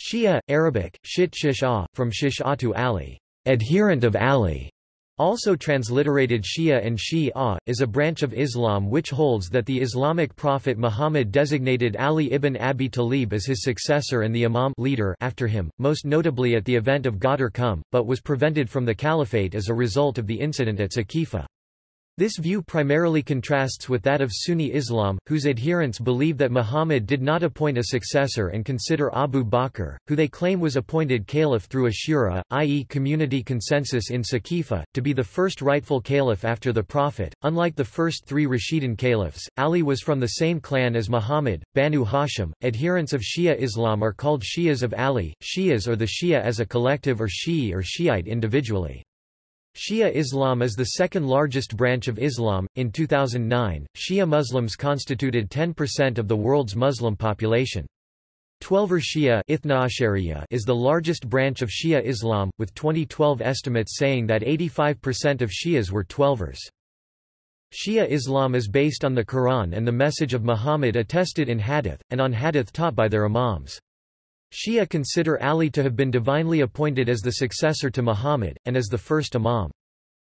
Shia, Arabic, shit shish'ah, from shish'atu ah Ali, adherent of Ali, also transliterated Shia and Shi'a, ah, is a branch of Islam which holds that the Islamic prophet Muhammad designated Ali ibn Abi Talib as his successor and the imam leader after him, most notably at the event of Ghadir Khumm, but was prevented from the caliphate as a result of the incident at Saqifa. This view primarily contrasts with that of Sunni Islam, whose adherents believe that Muhammad did not appoint a successor and consider Abu Bakr, who they claim was appointed caliph through a shura, i.e. community consensus in Saqifa, to be the first rightful caliph after the Prophet. Unlike the first three Rashidun caliphs, Ali was from the same clan as Muhammad, Banu Hashim. Adherents of Shia Islam are called Shias of Ali, Shias or the Shia as a collective or Shi'i or Shiite individually. Shia Islam is the second largest branch of Islam. In 2009, Shia Muslims constituted 10% of the world's Muslim population. Twelver Shia is the largest branch of Shia Islam, with 2012 estimates saying that 85% of Shias were Twelvers. Shia Islam is based on the Quran and the message of Muhammad attested in Hadith, and on Hadith taught by their imams. Shia consider Ali to have been divinely appointed as the successor to Muhammad, and as the first imam.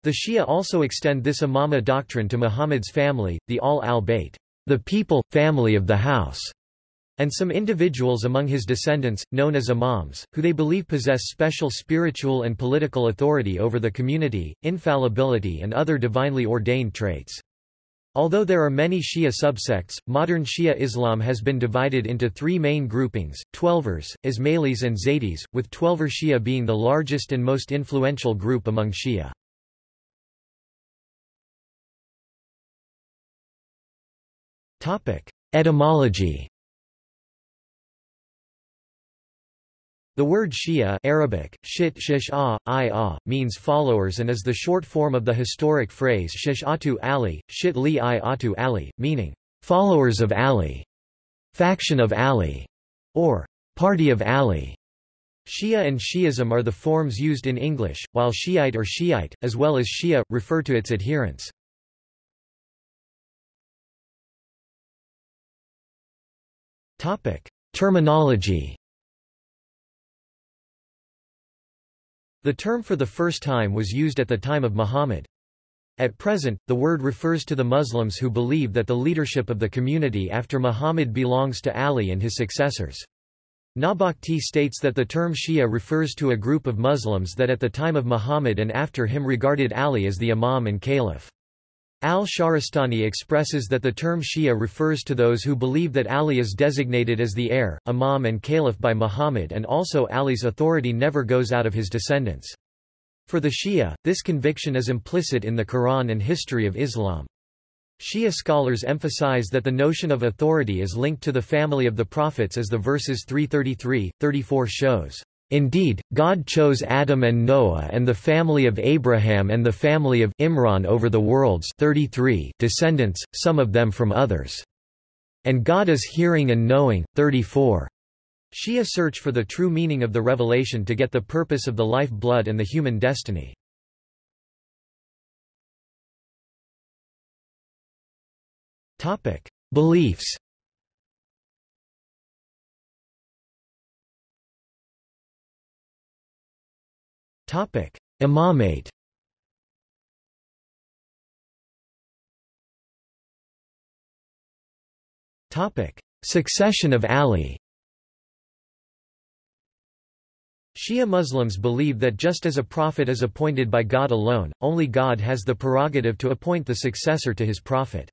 The Shia also extend this imama doctrine to Muhammad's family, the Al al-Bayt, the people, family of the house, and some individuals among his descendants, known as imams, who they believe possess special spiritual and political authority over the community, infallibility and other divinely ordained traits. Although there are many Shia subsects, modern Shia Islam has been divided into three main groupings, Twelvers, Ismailis and Zaydis, with Twelver Shia being the largest and most influential group among Shia. Etymology The word Shia Arabic, shit shish -ah, -ah, means followers and is the short form of the historic phrase shish atu Ali, shit li i atu Ali, meaning, followers of Ali, faction of Ali, or party of Ali. Shia and Shiism are the forms used in English, while Shiite or Shiite, as well as Shia, refer to its adherents. Terminology The term for the first time was used at the time of Muhammad. At present, the word refers to the Muslims who believe that the leadership of the community after Muhammad belongs to Ali and his successors. Nabakti states that the term Shia refers to a group of Muslims that at the time of Muhammad and after him regarded Ali as the Imam and Caliph. Al-Shahrastani expresses that the term Shia refers to those who believe that Ali is designated as the heir, imam and caliph by Muhammad and also Ali's authority never goes out of his descendants. For the Shia, this conviction is implicit in the Quran and history of Islam. Shia scholars emphasize that the notion of authority is linked to the family of the prophets as the verses 333, 34 shows. Indeed, God chose Adam and Noah and the family of Abraham and the family of Imran over the world's 33 descendants, some of them from others. And God is hearing and knowing. 34. Shia search for the true meaning of the revelation to get the purpose of the life blood and the human destiny. Beliefs Imamate Succession of Ali Shia Muslims believe that just as a prophet is appointed by God alone, only God has the prerogative to appoint the successor to his prophet.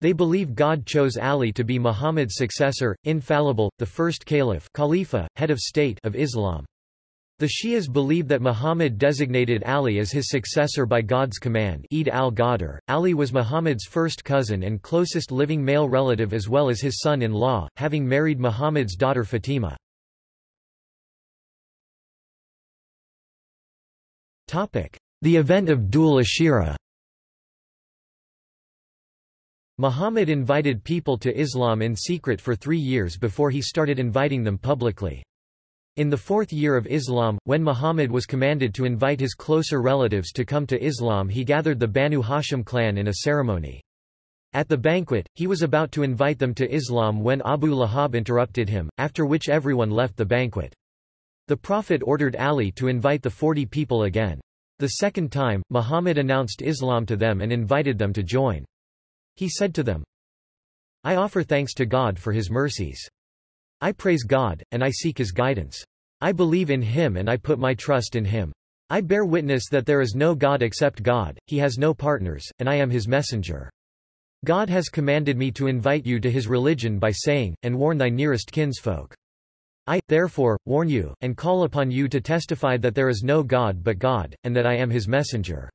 They believe God chose Ali to be Muhammad's successor, infallible, the first caliph Khalifa, head of state of Islam. The Shias believe that Muhammad designated Ali as his successor by God's command Eid al-Ghadir. Ali was Muhammad's first cousin and closest living male relative as well as his son-in-law, having married Muhammad's daughter Fatima. The event of Dhul Ashira Muhammad invited people to Islam in secret for three years before he started inviting them publicly. In the fourth year of Islam, when Muhammad was commanded to invite his closer relatives to come to Islam he gathered the Banu Hashim clan in a ceremony. At the banquet, he was about to invite them to Islam when Abu Lahab interrupted him, after which everyone left the banquet. The Prophet ordered Ali to invite the forty people again. The second time, Muhammad announced Islam to them and invited them to join. He said to them, I offer thanks to God for his mercies. I praise God, and I seek his guidance. I believe in him and I put my trust in him. I bear witness that there is no God except God, he has no partners, and I am his messenger. God has commanded me to invite you to his religion by saying, and warn thy nearest kinsfolk. I, therefore, warn you, and call upon you to testify that there is no God but God, and that I am his messenger.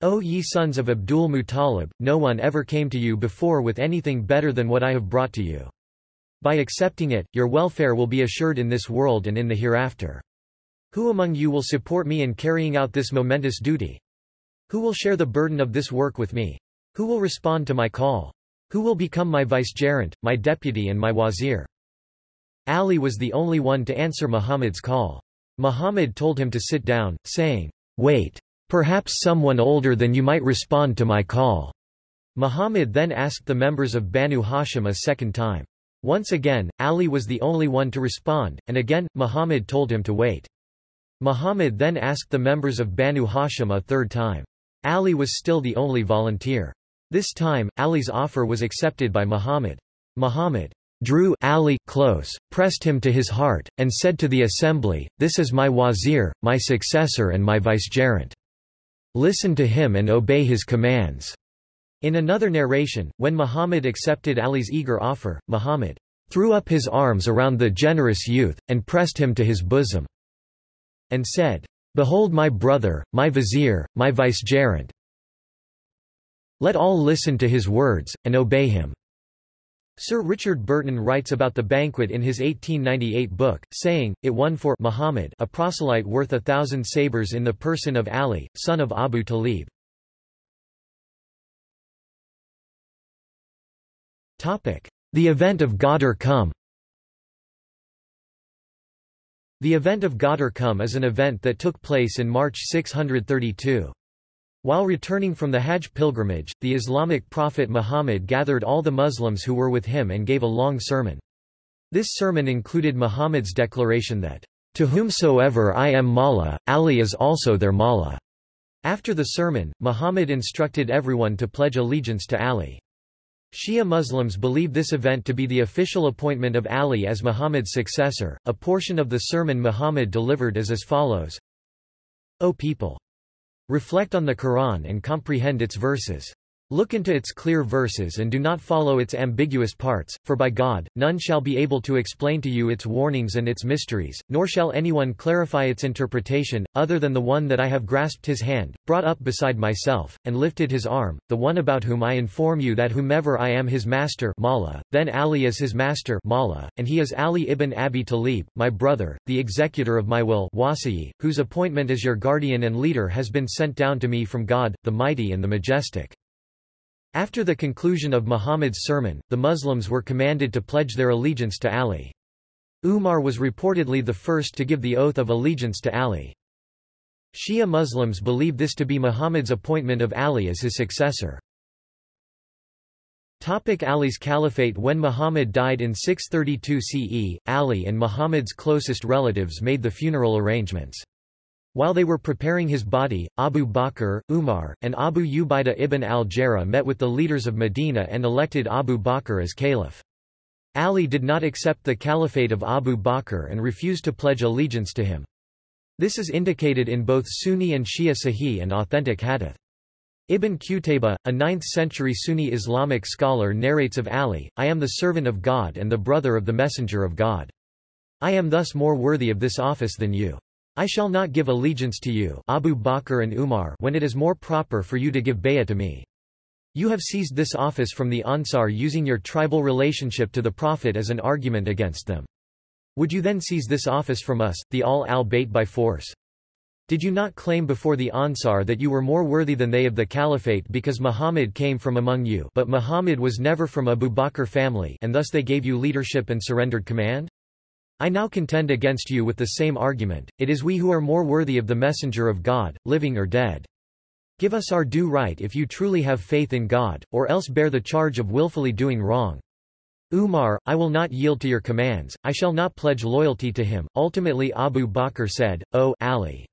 O ye sons of Abdul Muttalib, no one ever came to you before with anything better than what I have brought to you. By accepting it, your welfare will be assured in this world and in the hereafter. Who among you will support me in carrying out this momentous duty? Who will share the burden of this work with me? Who will respond to my call? Who will become my vicegerent, my deputy and my wazir? Ali was the only one to answer Muhammad's call. Muhammad told him to sit down, saying, Wait. Perhaps someone older than you might respond to my call. Muhammad then asked the members of Banu Hashim a second time. Once again, Ali was the only one to respond, and again, Muhammad told him to wait. Muhammad then asked the members of Banu Hashim a third time. Ali was still the only volunteer. This time, Ali's offer was accepted by Muhammad. Muhammad drew Ali close, pressed him to his heart, and said to the assembly, This is my wazir, my successor and my vicegerent. Listen to him and obey his commands. In another narration, when Muhammad accepted Ali's eager offer, Muhammad threw up his arms around the generous youth, and pressed him to his bosom, and said, Behold my brother, my vizier, my vicegerent. Let all listen to his words, and obey him. Sir Richard Burton writes about the banquet in his 1898 book, saying, it won for Muhammad a proselyte worth a thousand sabres in the person of Ali, son of Abu Talib. The event of Ghadir Khumm The event of Ghadir Khumm is an event that took place in March 632. While returning from the Hajj pilgrimage, the Islamic prophet Muhammad gathered all the Muslims who were with him and gave a long sermon. This sermon included Muhammad's declaration that, To whomsoever I am Mawla, Ali is also their Mawla. After the sermon, Muhammad instructed everyone to pledge allegiance to Ali. Shia Muslims believe this event to be the official appointment of Ali as Muhammad's successor. A portion of the sermon Muhammad delivered is as follows O people! Reflect on the Quran and comprehend its verses. Look into its clear verses and do not follow its ambiguous parts, for by God, none shall be able to explain to you its warnings and its mysteries, nor shall anyone clarify its interpretation, other than the one that I have grasped his hand, brought up beside myself, and lifted his arm, the one about whom I inform you that whomever I am his master Mawla, then Ali is his master Mawla, and he is Ali ibn Abi Talib, my brother, the executor of my will Wasiyi, whose appointment as your guardian and leader has been sent down to me from God, the mighty and the majestic. After the conclusion of Muhammad's sermon, the Muslims were commanded to pledge their allegiance to Ali. Umar was reportedly the first to give the oath of allegiance to Ali. Shia Muslims believe this to be Muhammad's appointment of Ali as his successor. Topic Ali's caliphate When Muhammad died in 632 CE, Ali and Muhammad's closest relatives made the funeral arrangements. While they were preparing his body, Abu Bakr, Umar, and Abu Ubaidah ibn al-Jarrah met with the leaders of Medina and elected Abu Bakr as caliph. Ali did not accept the caliphate of Abu Bakr and refused to pledge allegiance to him. This is indicated in both Sunni and Shia Sahih and authentic hadith. Ibn Qutayba, a 9th-century Sunni Islamic scholar narrates of Ali, I am the servant of God and the brother of the messenger of God. I am thus more worthy of this office than you. I shall not give allegiance to you Abu Bakr and Umar when it is more proper for you to give bay'ah to me. You have seized this office from the Ansar using your tribal relationship to the Prophet as an argument against them. Would you then seize this office from us, the Al al-Bayt by force? Did you not claim before the Ansar that you were more worthy than they of the caliphate because Muhammad came from among you but Muhammad was never from Abu Bakr family and thus they gave you leadership and surrendered command? I now contend against you with the same argument, it is we who are more worthy of the messenger of God, living or dead. Give us our due right if you truly have faith in God, or else bear the charge of willfully doing wrong. Umar, I will not yield to your commands, I shall not pledge loyalty to him. Ultimately Abu Bakr said, O Ali,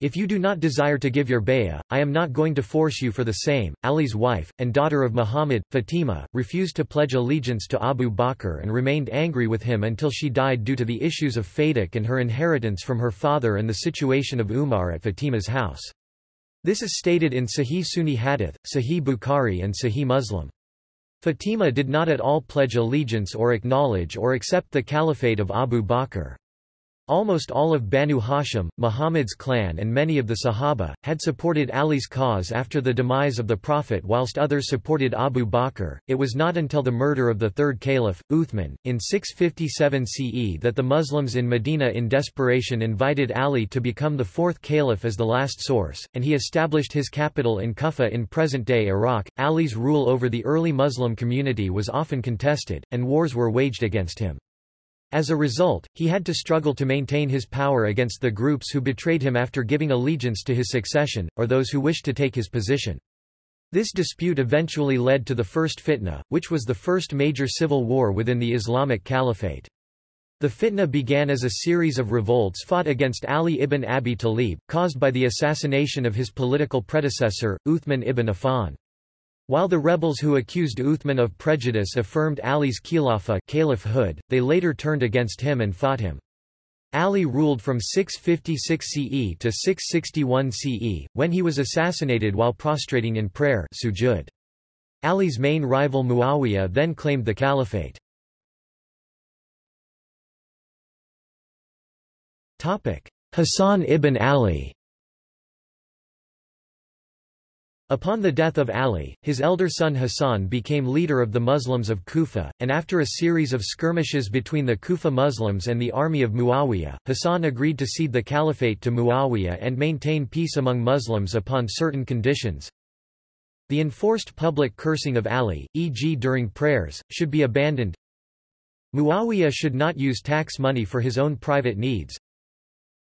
if you do not desire to give your bay'ah, I am not going to force you for the same. Ali's wife, and daughter of Muhammad, Fatima, refused to pledge allegiance to Abu Bakr and remained angry with him until she died due to the issues of Fadak and her inheritance from her father and the situation of Umar at Fatima's house. This is stated in Sahih Sunni Hadith, Sahih Bukhari and Sahih Muslim. Fatima did not at all pledge allegiance or acknowledge or accept the caliphate of Abu Bakr. Almost all of Banu Hashim, Muhammad's clan and many of the Sahaba, had supported Ali's cause after the demise of the Prophet whilst others supported Abu Bakr. It was not until the murder of the third caliph, Uthman, in 657 CE that the Muslims in Medina in desperation invited Ali to become the fourth caliph as the last source, and he established his capital in Kufa in present-day Iraq. Ali's rule over the early Muslim community was often contested, and wars were waged against him. As a result, he had to struggle to maintain his power against the groups who betrayed him after giving allegiance to his succession, or those who wished to take his position. This dispute eventually led to the First Fitna, which was the first major civil war within the Islamic Caliphate. The fitna began as a series of revolts fought against Ali ibn Abi Talib, caused by the assassination of his political predecessor, Uthman ibn Affan. While the rebels who accused Uthman of prejudice affirmed Ali's khilafah they later turned against him and fought him. Ali ruled from 656 CE to 661 CE, when he was assassinated while prostrating in prayer sujud. Ali's main rival Muawiyah then claimed the caliphate. Hassan ibn Ali Upon the death of Ali, his elder son Hassan became leader of the Muslims of Kufa, and after a series of skirmishes between the Kufa Muslims and the army of Muawiyah, Hassan agreed to cede the caliphate to Muawiyah and maintain peace among Muslims upon certain conditions. The enforced public cursing of Ali, e.g. during prayers, should be abandoned. Muawiyah should not use tax money for his own private needs.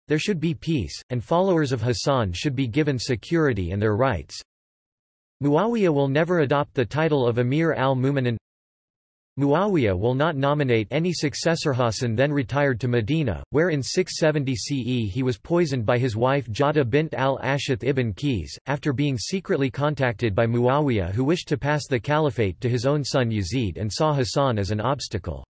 There should be peace, and followers of Hassan should be given security and their rights. Muawiyah will never adopt the title of Amir al-Mu'minin. Muawiyah will not nominate any successor. Hassan then retired to Medina, where in 670 CE he was poisoned by his wife Jada bint al-Ashith ibn Qais, after being secretly contacted by Muawiyah who wished to pass the caliphate to his own son Yazid and saw Hassan as an obstacle.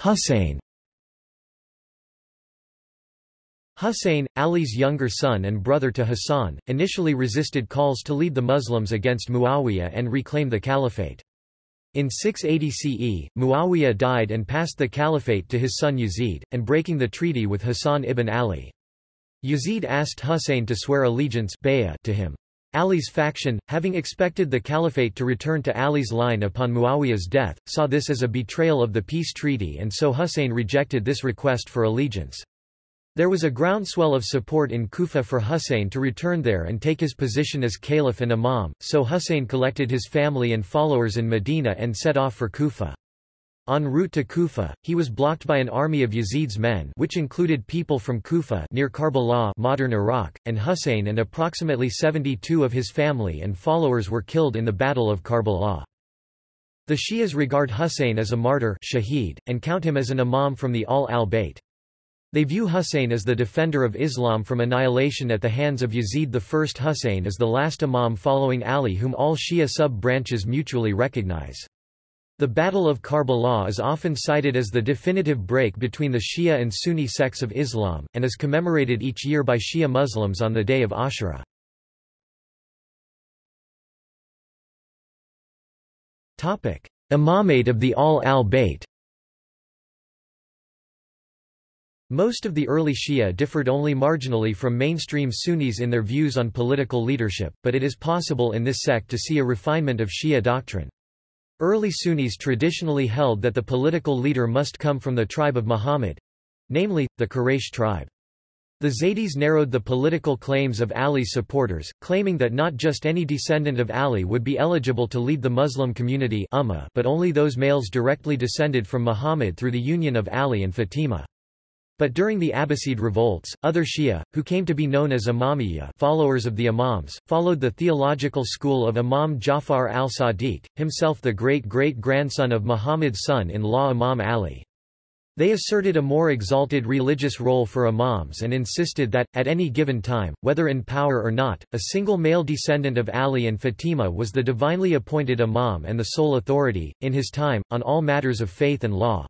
Husayn Husayn, Ali's younger son and brother to Hassan, initially resisted calls to lead the Muslims against Muawiyah and reclaim the caliphate. In 680 CE, Muawiyah died and passed the caliphate to his son Yazid, and breaking the treaty with Hassan ibn Ali. Yazid asked Hussein to swear allegiance to him. Ali's faction, having expected the caliphate to return to Ali's line upon Muawiyah's death, saw this as a betrayal of the peace treaty and so Hussein rejected this request for allegiance. There was a groundswell of support in Kufa for Husayn to return there and take his position as caliph and imam, so Husayn collected his family and followers in Medina and set off for Kufa. En route to Kufa, he was blocked by an army of Yazid's men which included people from Kufa near Karbala modern Iraq, and Husayn and approximately 72 of his family and followers were killed in the Battle of Karbala. The Shias regard Husayn as a martyr shaheed, and count him as an imam from the Ahl al-Bayt. They view Husayn as the defender of Islam from annihilation at the hands of Yazid I. Husayn as the last imam following Ali whom all Shia sub-branches mutually recognize. The Battle of Karbala is often cited as the definitive break between the Shia and Sunni sects of Islam, and is commemorated each year by Shia Muslims on the day of Ashura. Imamate of the Ahl Most of the early Shia differed only marginally from mainstream Sunnis in their views on political leadership, but it is possible in this sect to see a refinement of Shia doctrine. Early Sunnis traditionally held that the political leader must come from the tribe of Muhammad—namely, the Quraysh tribe. The Zaydis narrowed the political claims of Ali's supporters, claiming that not just any descendant of Ali would be eligible to lead the Muslim community but only those males directly descended from Muhammad through the union of Ali and Fatima. But during the Abbasid revolts, other Shia, who came to be known as Imamiyya followers of the Imams, followed the theological school of Imam Jafar al-Sadiq, himself the great-great-grandson of Muhammad's son-in-law Imam Ali. They asserted a more exalted religious role for imams and insisted that, at any given time, whether in power or not, a single male descendant of Ali and Fatima was the divinely appointed imam and the sole authority, in his time, on all matters of faith and law.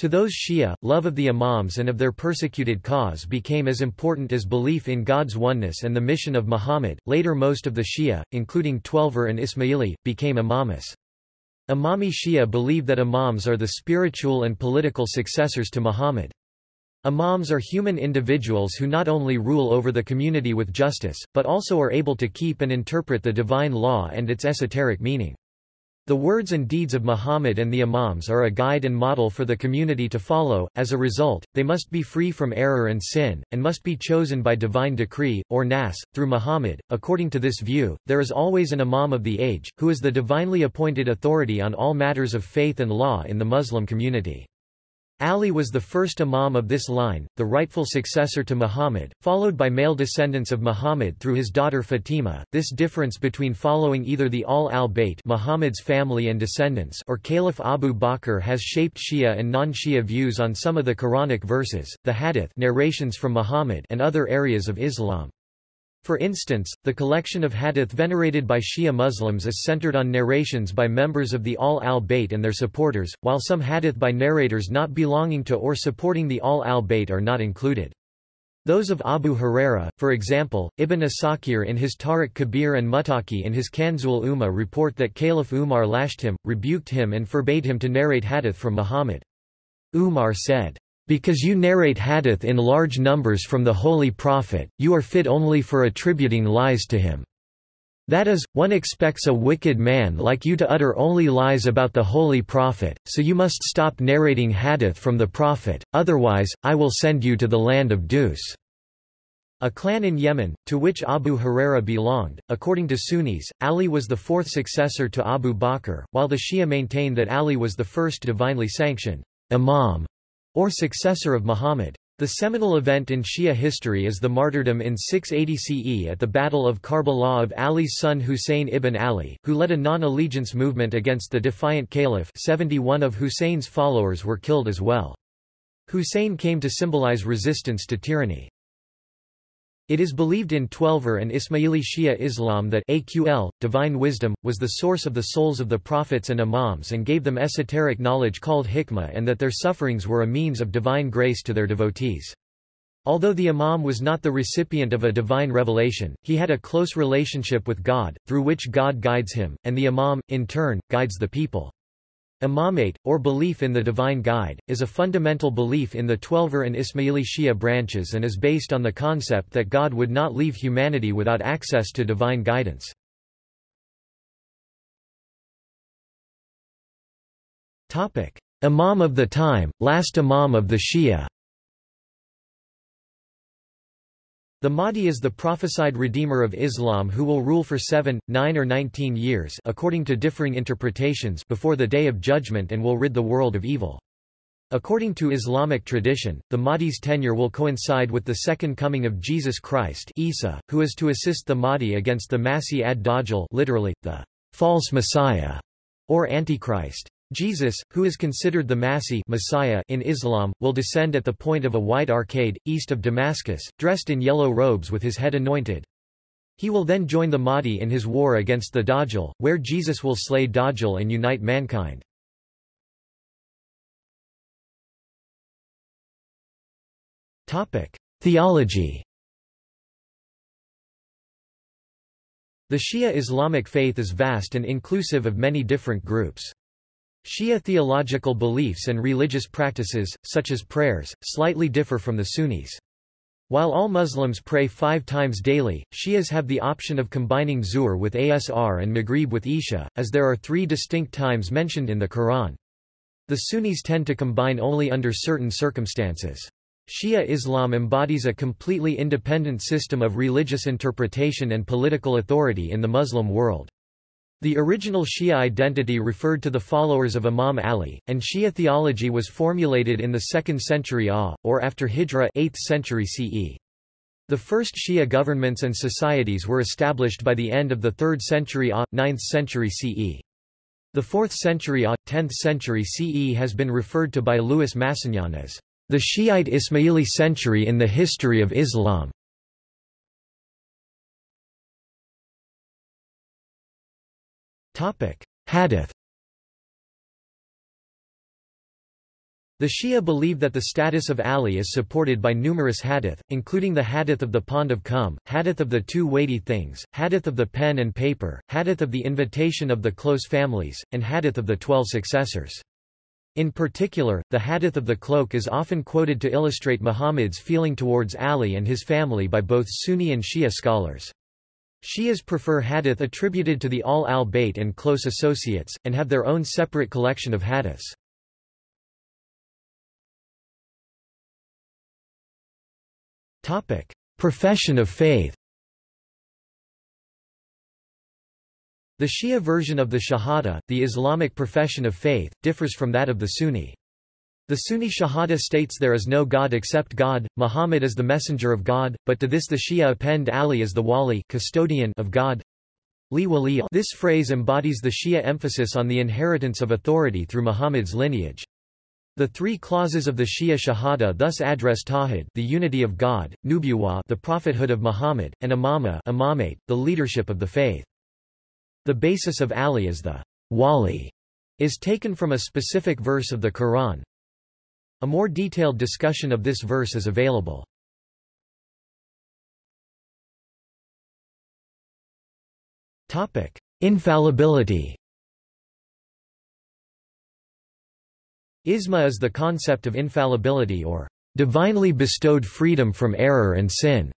To those Shia, love of the imams and of their persecuted cause became as important as belief in God's oneness and the mission of Muhammad. Later most of the Shia, including Twelver and Ismaili, became imamis. Imami Shia believe that imams are the spiritual and political successors to Muhammad. Imams are human individuals who not only rule over the community with justice, but also are able to keep and interpret the divine law and its esoteric meaning. The words and deeds of Muhammad and the Imams are a guide and model for the community to follow, as a result, they must be free from error and sin, and must be chosen by divine decree, or nas, through Muhammad. According to this view, there is always an Imam of the age, who is the divinely appointed authority on all matters of faith and law in the Muslim community. Ali was the first imam of this line, the rightful successor to Muhammad, followed by male descendants of Muhammad through his daughter Fatima. This difference between following either the Al al-Bayt Muhammad's family and descendants or Caliph Abu Bakr has shaped Shia and non-Shia views on some of the Quranic verses, the hadith narrations from Muhammad and other areas of Islam. For instance, the collection of hadith venerated by Shia Muslims is centered on narrations by members of the Al al-Bayt and their supporters, while some hadith by narrators not belonging to or supporting the Al al-Bayt are not included. Those of Abu Huraira, for example, Ibn Asakir in his Tarikh Kabir and Muttaqi in his Kanzul Ummal report that Caliph Umar lashed him, rebuked him and forbade him to narrate hadith from Muhammad. Umar said, because you narrate hadith in large numbers from the Holy Prophet, you are fit only for attributing lies to him. That is, one expects a wicked man like you to utter only lies about the Holy Prophet, so you must stop narrating hadith from the Prophet, otherwise, I will send you to the land of Dus. A clan in Yemen, to which Abu Huraira belonged. According to Sunnis, Ali was the fourth successor to Abu Bakr, while the Shia maintain that Ali was the first divinely sanctioned imam or successor of Muhammad. The seminal event in Shia history is the martyrdom in 680 CE at the Battle of Karbala of Ali's son Husayn ibn Ali, who led a non-allegiance movement against the defiant caliph 71 of Husayn's followers were killed as well. Husayn came to symbolize resistance to tyranny. It is believed in Twelver and Ismaili Shia Islam that AQL, divine wisdom, was the source of the souls of the prophets and imams and gave them esoteric knowledge called hikmah and that their sufferings were a means of divine grace to their devotees. Although the imam was not the recipient of a divine revelation, he had a close relationship with God, through which God guides him, and the imam, in turn, guides the people. Imamate, or belief in the divine guide, is a fundamental belief in the Twelver and Ismaili Shia branches and is based on the concept that God would not leave humanity without access to divine guidance. Imam of the time, last Imam of the Shia The Mahdi is the prophesied redeemer of Islam who will rule for seven, nine or nineteen years according to differing interpretations before the Day of Judgment and will rid the world of evil. According to Islamic tradition, the Mahdi's tenure will coincide with the second coming of Jesus Christ Isa, who is to assist the Mahdi against the Masih ad-Dajjal literally, the false Messiah, or Antichrist. Jesus, who is considered the Masih Messiah in Islam, will descend at the point of a white arcade, east of Damascus, dressed in yellow robes with his head anointed. He will then join the Mahdi in his war against the Dajjal, where Jesus will slay Dajjal and unite mankind. Theology The Shia Islamic faith is vast and inclusive of many different groups. Shia theological beliefs and religious practices, such as prayers, slightly differ from the Sunnis. While all Muslims pray five times daily, Shias have the option of combining Zuhr with Asr and Maghrib with Isha, as there are three distinct times mentioned in the Quran. The Sunnis tend to combine only under certain circumstances. Shia Islam embodies a completely independent system of religious interpretation and political authority in the Muslim world. The original Shia identity referred to the followers of Imam Ali, and Shia theology was formulated in the 2nd century AH, or after Hijra 8th century CE. The first Shia governments and societies were established by the end of the 3rd century AH, 9th century CE. The 4th century AH, 10th century CE has been referred to by Louis Massignon as the Shiite Ismaili century in the history of Islam. Hadith The Shia believe that the status of Ali is supported by numerous hadith, including the hadith of the pond of Khumm, hadith of the two weighty things, hadith of the pen and paper, hadith of the invitation of the close families, and hadith of the twelve successors. In particular, the hadith of the cloak is often quoted to illustrate Muhammad's feeling towards Ali and his family by both Sunni and Shia scholars. Shias prefer hadith attributed to the Al al-Bayt and close associates, and have their own separate collection of hadiths. Topic: Profession of faith. The Shia version of the Shahada, the Islamic profession of faith, differs from that of the Sunni. The Sunni Shahada states there is no God except God, Muhammad is the messenger of God, but to this the Shia append Ali as the wali custodian of God. This phrase embodies the Shia emphasis on the inheritance of authority through Muhammad's lineage. The three clauses of the Shia Shahada thus address Tawhid the unity of God, Nubuwa the prophethood of Muhammad, and Imama imamate, the leadership of the faith. The basis of Ali as the wali is taken from a specific verse of the Quran. A more detailed discussion of this verse is available. Topic: Infallibility Isma is the concept of infallibility or divinely bestowed freedom from error and sin.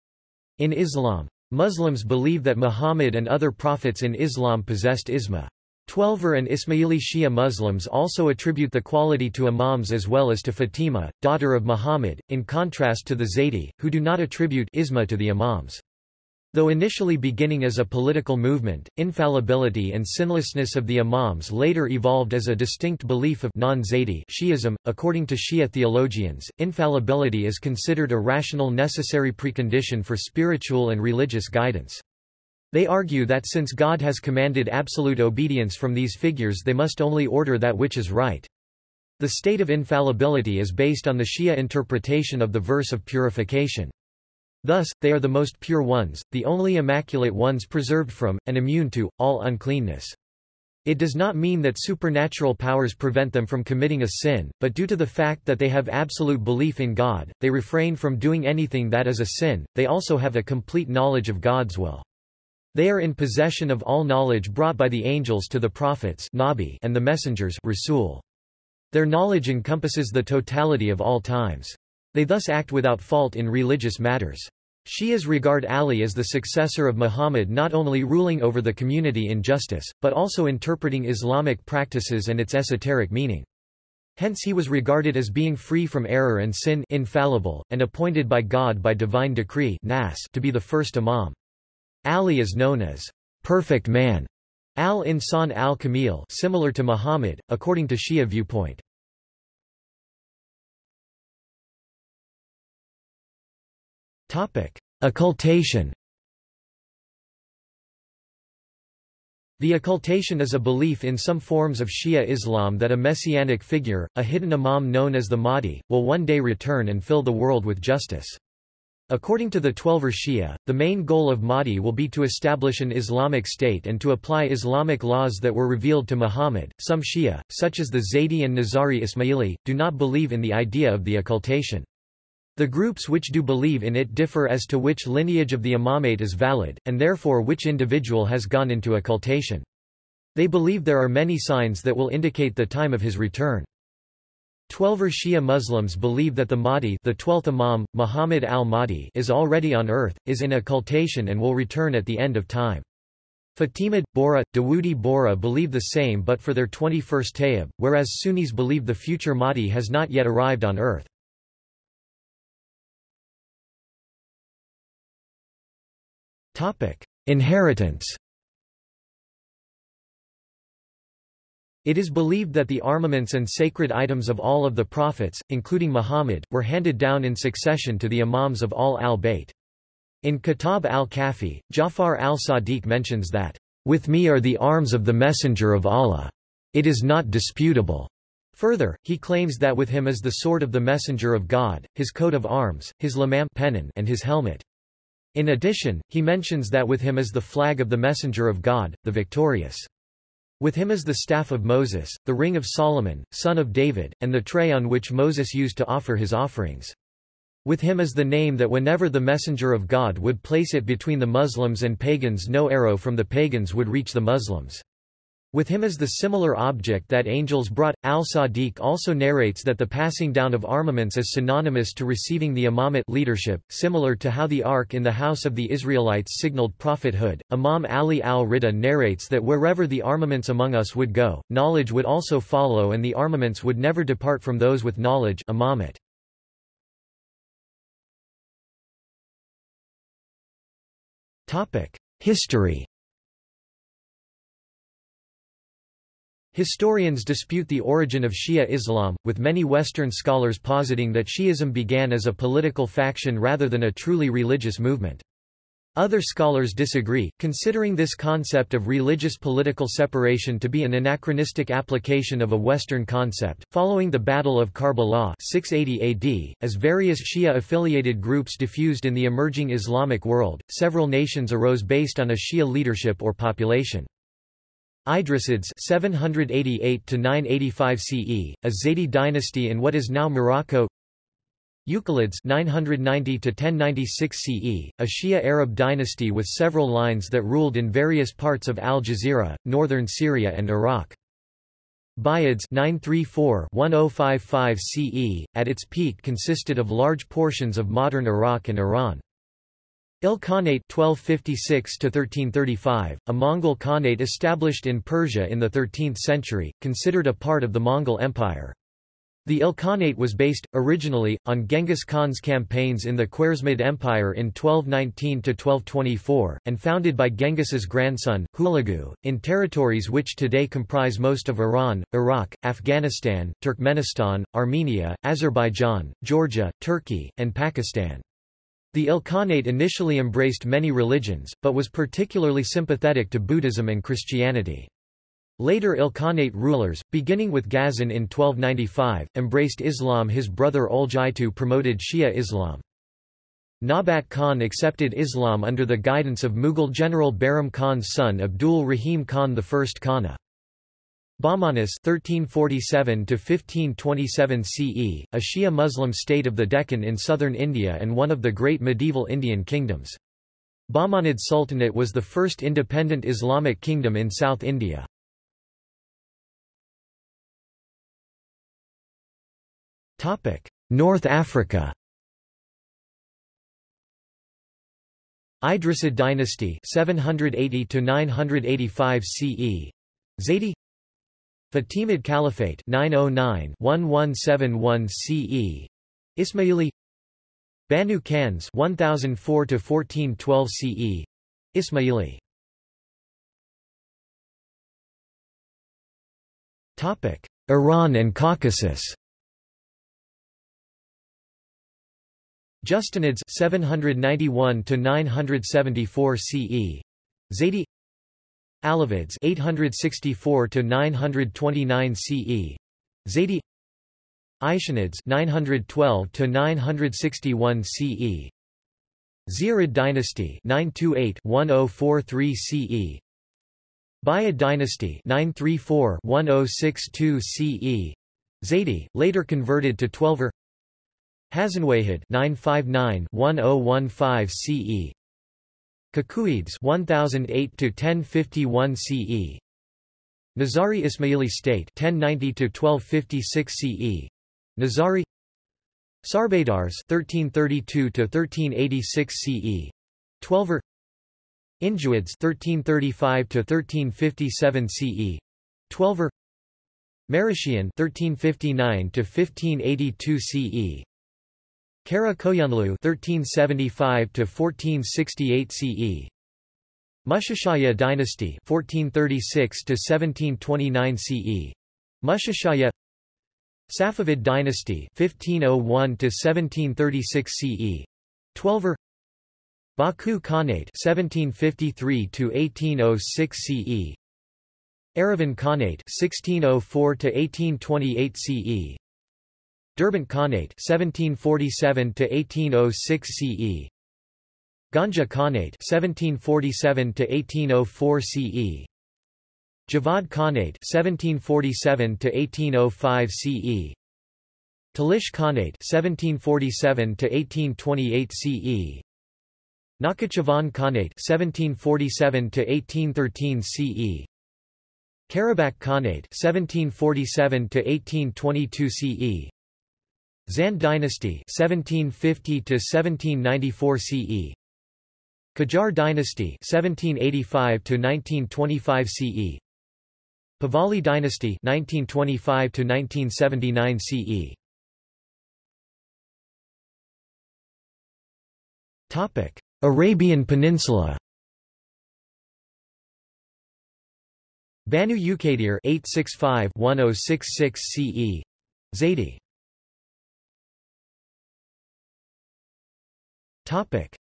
In Islam, Muslims believe that Muhammad and other prophets in Islam possessed isma. Twelver and Ismaili Shia Muslims also attribute the quality to imams as well as to Fatima, daughter of Muhammad, in contrast to the Zaydi, who do not attribute isma to the imams. Though initially beginning as a political movement, infallibility and sinlessness of the imams later evolved as a distinct belief of non-Zaydi Shi'ism. According to Shia theologians, infallibility is considered a rational necessary precondition for spiritual and religious guidance. They argue that since God has commanded absolute obedience from these figures they must only order that which is right. The state of infallibility is based on the Shia interpretation of the verse of purification. Thus, they are the most pure ones, the only immaculate ones preserved from, and immune to, all uncleanness. It does not mean that supernatural powers prevent them from committing a sin, but due to the fact that they have absolute belief in God, they refrain from doing anything that is a sin, they also have a complete knowledge of God's will. They are in possession of all knowledge brought by the angels to the prophets Nabi and the messengers Rasul. Their knowledge encompasses the totality of all times. They thus act without fault in religious matters. Shias regard Ali as the successor of Muhammad not only ruling over the community in justice, but also interpreting Islamic practices and its esoteric meaning. Hence he was regarded as being free from error and sin infallible, and appointed by God by divine decree nas to be the first imam. Ali is known as perfect man, al-insan al-kamil similar to Muhammad, according to Shia viewpoint. Occultation The occultation is a belief in some forms of Shia Islam that a messianic figure, a hidden imam known as the Mahdi, will one day return and fill the world with justice. According to the Twelver Shia, the main goal of Mahdi will be to establish an Islamic state and to apply Islamic laws that were revealed to Muhammad. Some Shia, such as the Zaydi and Nizari Ismaili, do not believe in the idea of the occultation. The groups which do believe in it differ as to which lineage of the imamate is valid, and therefore which individual has gone into occultation. They believe there are many signs that will indicate the time of his return. Twelver Shia Muslims believe that the Mahdi the 12th Imam, Muhammad al-Mahdi is already on earth, is in occultation and will return at the end of time. Fatimid, Bohra, Dawoodi Bohra believe the same but for their 21st Tayyib, whereas Sunnis believe the future Mahdi has not yet arrived on earth. Inheritance It is believed that the armaments and sacred items of all of the prophets, including Muhammad, were handed down in succession to the imams of all al-Bayt. In Kitab al-Kafi, Jafar al-Sadiq mentions that, "...with me are the arms of the Messenger of Allah. It is not disputable." Further, he claims that with him is the sword of the Messenger of God, his coat of arms, his lamam pennon, and his helmet. In addition, he mentions that with him is the flag of the Messenger of God, the victorious. With him is the staff of Moses, the ring of Solomon, son of David, and the tray on which Moses used to offer his offerings. With him is the name that whenever the messenger of God would place it between the Muslims and pagans no arrow from the pagans would reach the Muslims. With him is the similar object that angels brought. Al-Sadiq also narrates that the passing down of armaments is synonymous to receiving the imamate leadership, similar to how the ark in the house of the Israelites signaled prophethood. Imam Ali al-Rida narrates that wherever the armaments among us would go, knowledge would also follow and the armaments would never depart from those with knowledge imamate. History Historians dispute the origin of Shia Islam, with many Western scholars positing that Shi'ism began as a political faction rather than a truly religious movement. Other scholars disagree, considering this concept of religious political separation to be an anachronistic application of a Western concept. Following the Battle of Karbala 680 AD, as various Shia-affiliated groups diffused in the emerging Islamic world, several nations arose based on a Shia leadership or population. Idrisids 788 985 CE, a Zaydi dynasty in what is now Morocco Uqaylids 990 to 1096 CE, a Shia Arab dynasty with several lines that ruled in various parts of Al Jazeera, northern Syria and Iraq. Buyids 934-1055 CE, at its peak consisted of large portions of modern Iraq and Iran. Ilkhanate 1256-1335, a Mongol Khanate established in Persia in the 13th century, considered a part of the Mongol Empire. The Ilkhanate was based, originally, on Genghis Khan's campaigns in the Khwarezmid Empire in 1219–1224, and founded by Genghis's grandson, Hulagu, in territories which today comprise most of Iran, Iraq, Afghanistan, Turkmenistan, Armenia, Azerbaijan, Georgia, Turkey, and Pakistan. The Ilkhanate initially embraced many religions, but was particularly sympathetic to Buddhism and Christianity. Later Ilkhanate rulers, beginning with Ghazan in 1295, embraced Islam his brother Oljaitu promoted Shia Islam. Nabat Khan accepted Islam under the guidance of Mughal general Bahram Khan's son Abdul Rahim Khan I Khana. Bahmanis 1347 CE, a Shia Muslim state of the Deccan in southern India and one of the great medieval Indian kingdoms. Bahmanid Sultanate was the first independent Islamic kingdom in South India. Topic: North Africa Idrisid dynasty 780 to 985 CE Zaydi Fatimid Caliphate 909-1171 CE Ismaili Banu Kanz 1004 to 1412 CE Ismaili. Topic Iran and Caucasus. Justanids 791 to 974 CE Zaydi Alavids 864 to 929 CE Zaydi Aishanids 912 to 961 CE Zirid dynasty 928-1043 CE Buyid dynasty 934-1062 CE Zaydi, later converted to Twelver Hazanwahid 959-1015 CE Kakuids 1008 to 1051 CE Nizari Ismaili state 1090 to 1256 CE Nizari Sarbadars 1332 to 1386 CE Twelver Injuids 1335 to 1357 CE Twelver Marishian 1359 to 1582 CE Kara Koyunlu (1375–1468 CE Mushashaya dynasty (1436–1729 CE. Mushashaya Safavid dynasty (1501–1736 CE. Twelver Baku Khanate 1753 to 1806 CE. Erivan Khanate 1604 to 1828 CE. Derbent Khanate 1747 to 1806 CE. Ganja Khanate 1747 to 1804 CE. Javad Khanate 1747 to 1805 CE. Talish Khanate 1747 to 1828 CE. Nakhichevan Khanate 1747 to 1813 CE. Karabakh Khanate 1747 to 1822 CE. Zand dynasty 1750 to 1794 CE. Qajar dynasty 1785 to 1925 CE. Pahlavi dynasty 1925 to 1979 CE. Topic: Arabian Peninsula. Banu Uqaydir 865-1066 CE. Zaydi.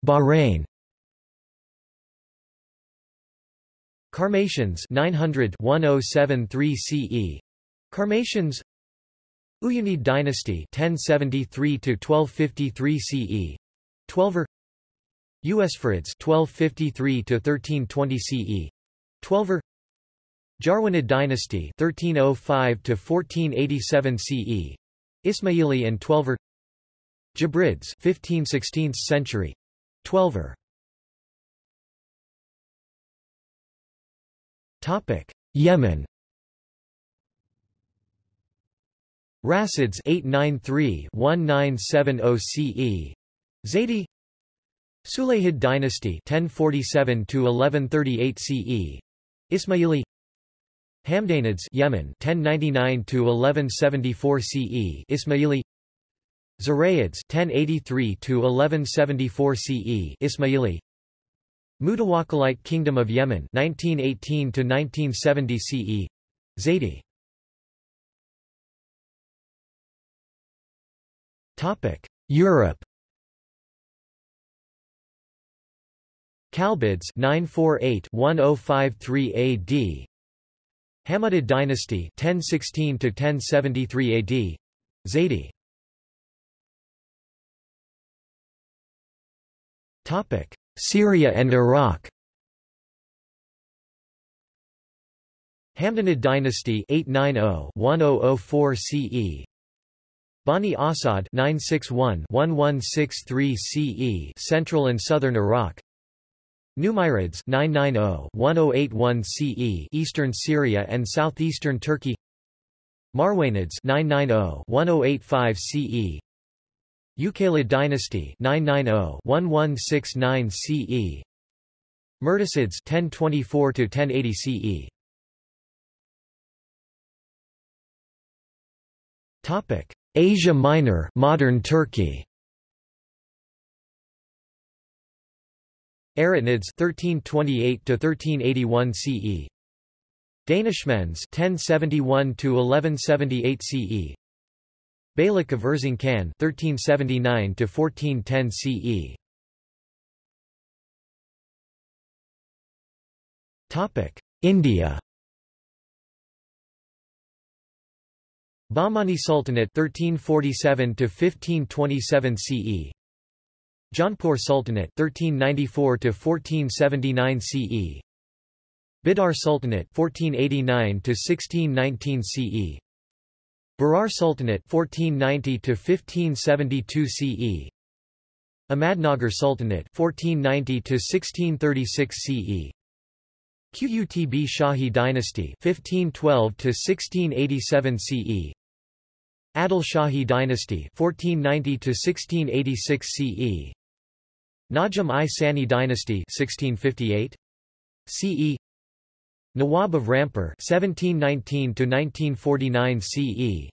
Bahrain. Qarmatians 900 1073 CE Qarmatians Uyunid dynasty 1073 to 1253 CE 12er Usfurids 1253 to 1320 CE 12er Jarwanid dynasty 1305 to 1487 CE Ismaili and 12er Jibrids 15th-16th century. Twelver. Topic: Yemen. Rasids 893-1970 CE. Zaidi. Sulayhid dynasty 1047 to 1138 CE. Ismaili Hamdanids Yemen 1099 to 1174 CE. Ismaili Zurayids 1083 to 1174 CE. Ismaili. Mutawakkilite Kingdom of Yemen 1918 to 1970 CE Zaydi Topic Europe. Kalbids 948-1053 AD Hammadid dynasty 1016 to 1073 AD Zaydi Syria and Iraq. Hamdanid dynasty 890-1004 CE Bani Asad 961-1163 CE Central and Southern Iraq. Numirids 990-1081 CE Eastern Syria and southeastern Turkey. Marwanids 990-1085 CE Uqaylid dynasty 990-1169 CE Murtasids 1024 to 1080 CE Topic. Asia Minor modern Turkey. Eretnids 1328 to 1381 CE Danishmends 1071 to 1178 CE Beylik of Erzincan 1379 to 1410 CE. Topic: India. Bahmani Sultanate 1347 to 1527 CE. Jaunpur Sultanate 1394 to 1479 CE. Bidar Sultanate 1489 to 1619 CE. Berar Sultanate 1490 to 1572 CE Ahmadnagar Sultanate 1490 to 1636 CE Qutb Shahi dynasty 1512 to 1687 CE Adil Shahi dynasty 1490 to 1686 CE Najam I Sani dynasty 1658 CE Nawab of Rampur 1719 to 1949 CE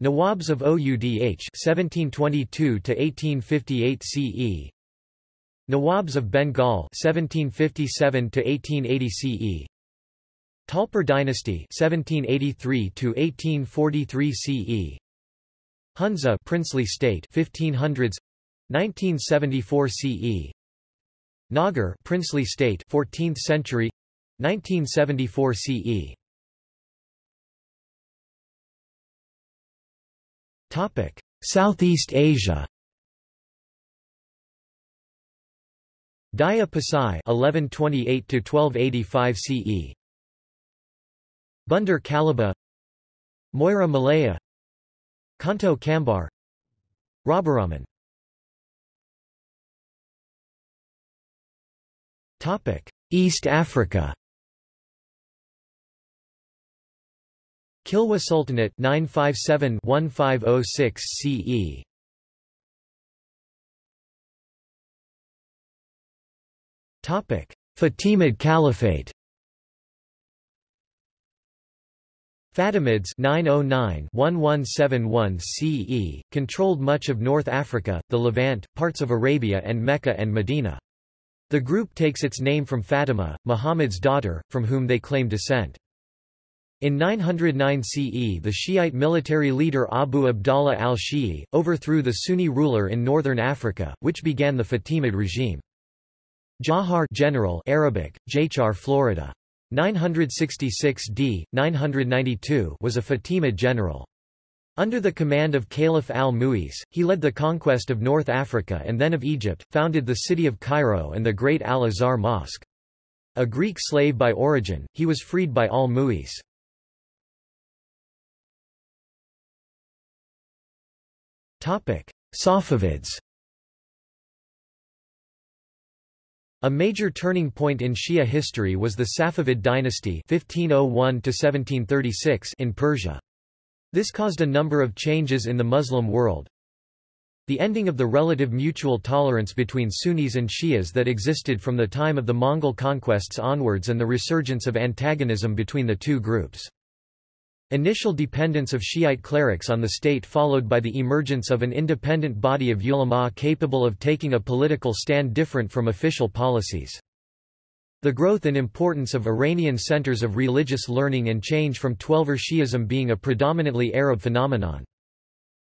Nawabs of Oudh 1722 to 1858 CE Nawabs of Bengal 1757 to 1880 CE Talpur dynasty 1783 to 1843 CE Hunza princely state 1500s 1974 CE Nagar princely state 14th century 1974 CE Topic Southeast Asia. Daya Pasai 1128 to 1285 CE Bandar Kalaba. Moira Malaya. Kanto Kambar. Rabaraman Topic East Africa Kilwa Sultanate 957-1506 CE Topic Fatimid Caliphate Fatimids 909-1171 CE, controlled much of North Africa, the Levant, parts of Arabia and Mecca and Medina. The group takes its name from Fatima, Muhammad's daughter, from whom they claim descent. In 909 CE the Shiite military leader Abu Abdallah al-Shi'i, overthrew the Sunni ruler in northern Africa, which began the Fatimid regime. Jahar general Arabic, Jachar Florida. 966 d. 992 was a Fatimid general. Under the command of Caliph al-Mu'izz, he led the conquest of North Africa and then of Egypt, founded the city of Cairo and the great Al-Azhar Mosque. A Greek slave by origin, he was freed by al-Mu'izz. Safavids A major turning point in Shia history was the Safavid dynasty 1501 in Persia. This caused a number of changes in the Muslim world. The ending of the relative mutual tolerance between Sunnis and Shias that existed from the time of the Mongol conquests onwards and the resurgence of antagonism between the two groups. Initial dependence of Shiite clerics on the state followed by the emergence of an independent body of ulama capable of taking a political stand different from official policies. The growth and importance of Iranian centers of religious learning and change from Twelver Shi'ism being a predominantly Arab phenomenon.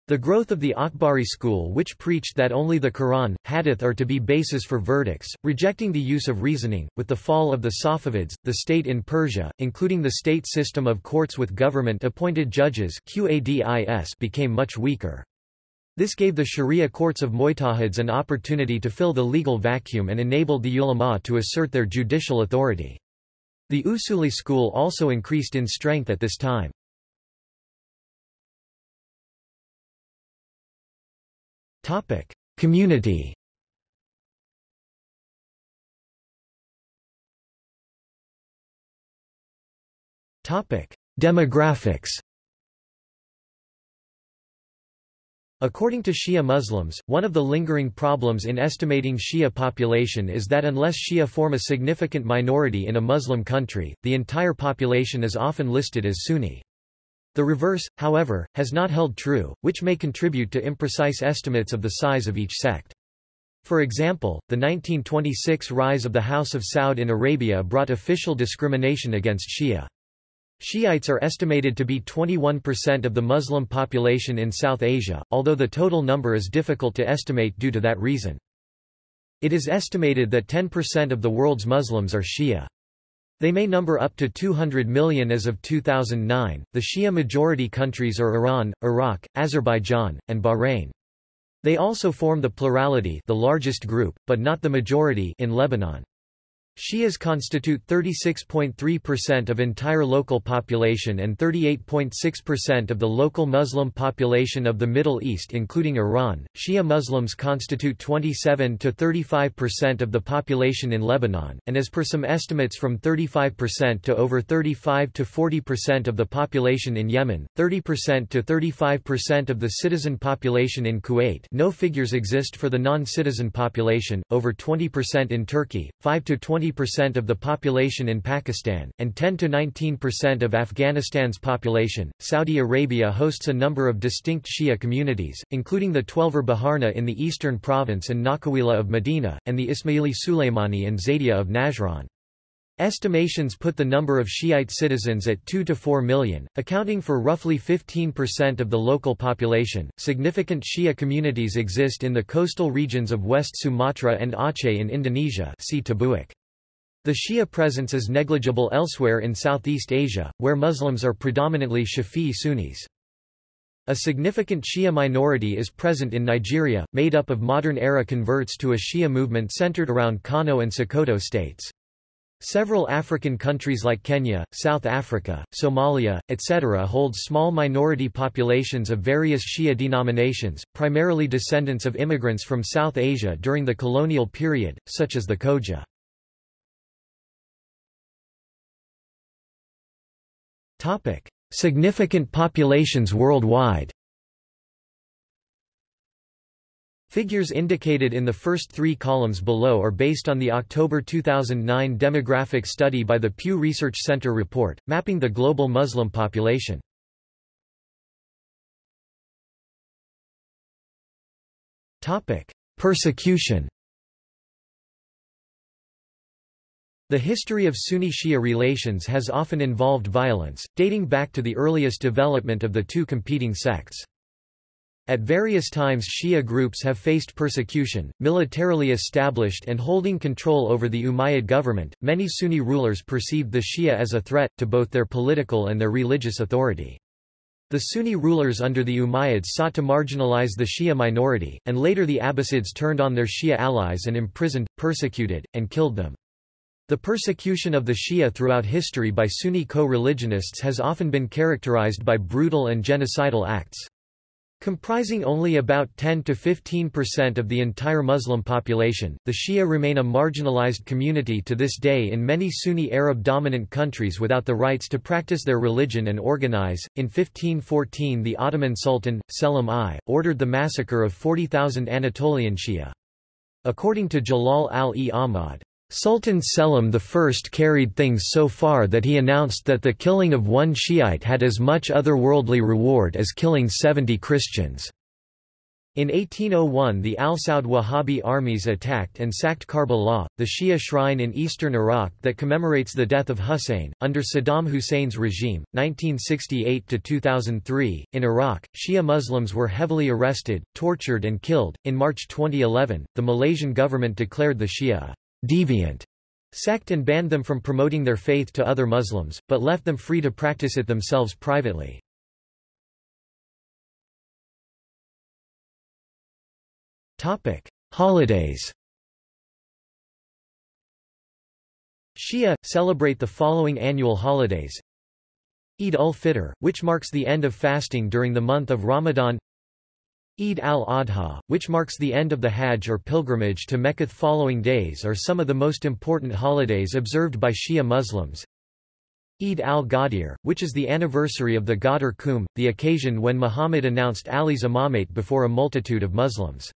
The growth of the Akhbari school which preached that only the Quran, Hadith are to be basis for verdicts, rejecting the use of reasoning, with the fall of the Safavids, the state in Persia, including the state system of courts with government-appointed judges Qadis became much weaker. This gave the Sharia courts of Mujtahids an opportunity to fill the legal vacuum and enabled the ulama to assert their judicial authority. The Usuli school also increased in strength at this time. Topic: Community. Topic: Demographics. According to Shia Muslims, one of the lingering problems in estimating Shia population is that unless Shia form a significant minority in a Muslim country, the entire population is often listed as Sunni. The reverse, however, has not held true, which may contribute to imprecise estimates of the size of each sect. For example, the 1926 rise of the House of Saud in Arabia brought official discrimination against Shia. Shiites are estimated to be 21% of the Muslim population in South Asia, although the total number is difficult to estimate due to that reason. It is estimated that 10% of the world's Muslims are Shia. They may number up to 200 million as of 2009. The Shia majority countries are Iran, Iraq, Azerbaijan, and Bahrain. They also form the plurality, the largest group, but not the majority in Lebanon. Shias constitute 36.3% of entire local population and 38.6% of the local Muslim population of the Middle East including Iran. Shia Muslims constitute 27 to 35% of the population in Lebanon, and as per some estimates from 35% to over 35 to 40% of the population in Yemen, 30% to 35% of the citizen population in Kuwait no figures exist for the non-citizen population, over 20% in Turkey, 5 to 20 20% of the population in Pakistan, and 10–19% of Afghanistan's population. Saudi Arabia hosts a number of distinct Shia communities, including the Twelver Baharna in the eastern province and Nakhawila of Medina, and the Ismaili Sulaimani and Zaydiya of Najran. Estimations put the number of Shiite citizens at 2 to 4 million, accounting for roughly 15% of the local population. Significant Shia communities exist in the coastal regions of West Sumatra and Aceh in Indonesia. See Tabuik. The Shia presence is negligible elsewhere in Southeast Asia, where Muslims are predominantly Shafi'i Sunnis. A significant Shia minority is present in Nigeria, made up of modern-era converts to a Shia movement centered around Kano and Sokoto states. Several African countries like Kenya, South Africa, Somalia, etc. hold small minority populations of various Shia denominations, primarily descendants of immigrants from South Asia during the colonial period, such as the Khoja. Significant populations worldwide Figures indicated in the first three columns below are based on the October 2009 demographic study by the Pew Research Center report, mapping the global Muslim population. Persecution The history of Sunni-Shia relations has often involved violence, dating back to the earliest development of the two competing sects. At various times Shia groups have faced persecution, militarily established and holding control over the Umayyad government. Many Sunni rulers perceived the Shia as a threat to both their political and their religious authority. The Sunni rulers under the Umayyads sought to marginalize the Shia minority, and later the Abbasids turned on their Shia allies and imprisoned, persecuted, and killed them. The persecution of the Shia throughout history by Sunni co-religionists has often been characterized by brutal and genocidal acts. Comprising only about 10 to 15% of the entire Muslim population, the Shia remain a marginalized community to this day in many Sunni Arab dominant countries without the rights to practice their religion and organize. In 1514, the Ottoman Sultan, Selim I, ordered the massacre of 40,000 Anatolian Shia. According to Jalal al-e Ahmad, Sultan Selim I carried things so far that he announced that the killing of one Shiite had as much otherworldly reward as killing 70 Christians. In 1801 the al-Saud Wahhabi armies attacked and sacked Karbala, the Shia shrine in eastern Iraq that commemorates the death of Hussein. Under Saddam Hussein's regime, 1968–2003, in Iraq, Shia Muslims were heavily arrested, tortured and killed. In March 2011, the Malaysian government declared the Shia deviant sect and banned them from promoting their faith to other Muslims, but left them free to practice it themselves privately. Topic: Holidays Shia, celebrate the following annual holidays. Eid ul-Fitr, which marks the end of fasting during the month of Ramadan Eid al-Adha, which marks the end of the Hajj or pilgrimage to Mecca following days are some of the most important holidays observed by Shia Muslims. Eid al-Ghadir, which is the anniversary of the Ghadir Khumm, the occasion when Muhammad announced Ali's imamate before a multitude of Muslims.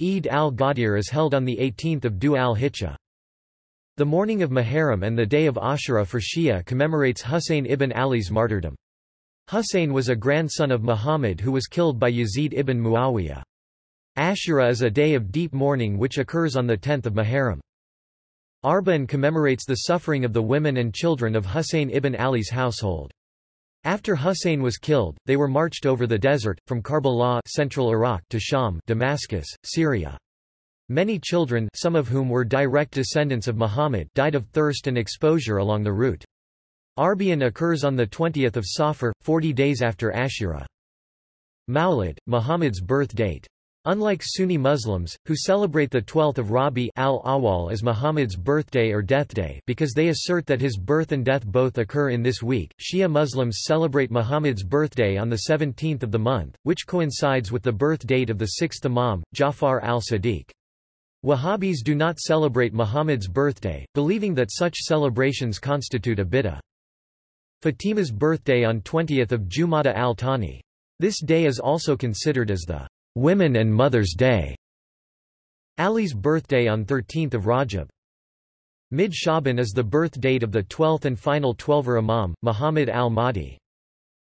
Eid al-Ghadir is held on the 18th of Dhu al-Hijjah. The mourning of Muharram and the day of Ashura for Shia commemorates Husayn ibn Ali's martyrdom. Husayn was a grandson of Muhammad who was killed by Yazid ibn Muawiyah. Ashura is a day of deep mourning which occurs on the 10th of Muharram. Arba'in commemorates the suffering of the women and children of Husayn ibn Ali's household. After Husayn was killed, they were marched over the desert, from Karbala central Iraq to Sham Damascus, Syria. Many children some of whom were direct descendants of Muhammad died of thirst and exposure along the route. Arbaeen occurs on the 20th of Safar, 40 days after Ashura. Mawlid, Muhammad's birth date. Unlike Sunni Muslims, who celebrate the 12th of Rabi al-Awwal as Muhammad's birthday or death day because they assert that his birth and death both occur in this week, Shia Muslims celebrate Muhammad's birthday on the 17th of the month, which coincides with the birth date of the sixth Imam, Jafar al-Sadiq. Wahhabis do not celebrate Muhammad's birthday, believing that such celebrations constitute a bid'ah. Fatima's birthday on 20th of Jumada al-Thani. This day is also considered as the Women and Mothers' Day. Ali's birthday on 13th of Rajab. Mid-Shaban is the birth date of the twelfth and final Twelver Imam, Muhammad al-Mahdi.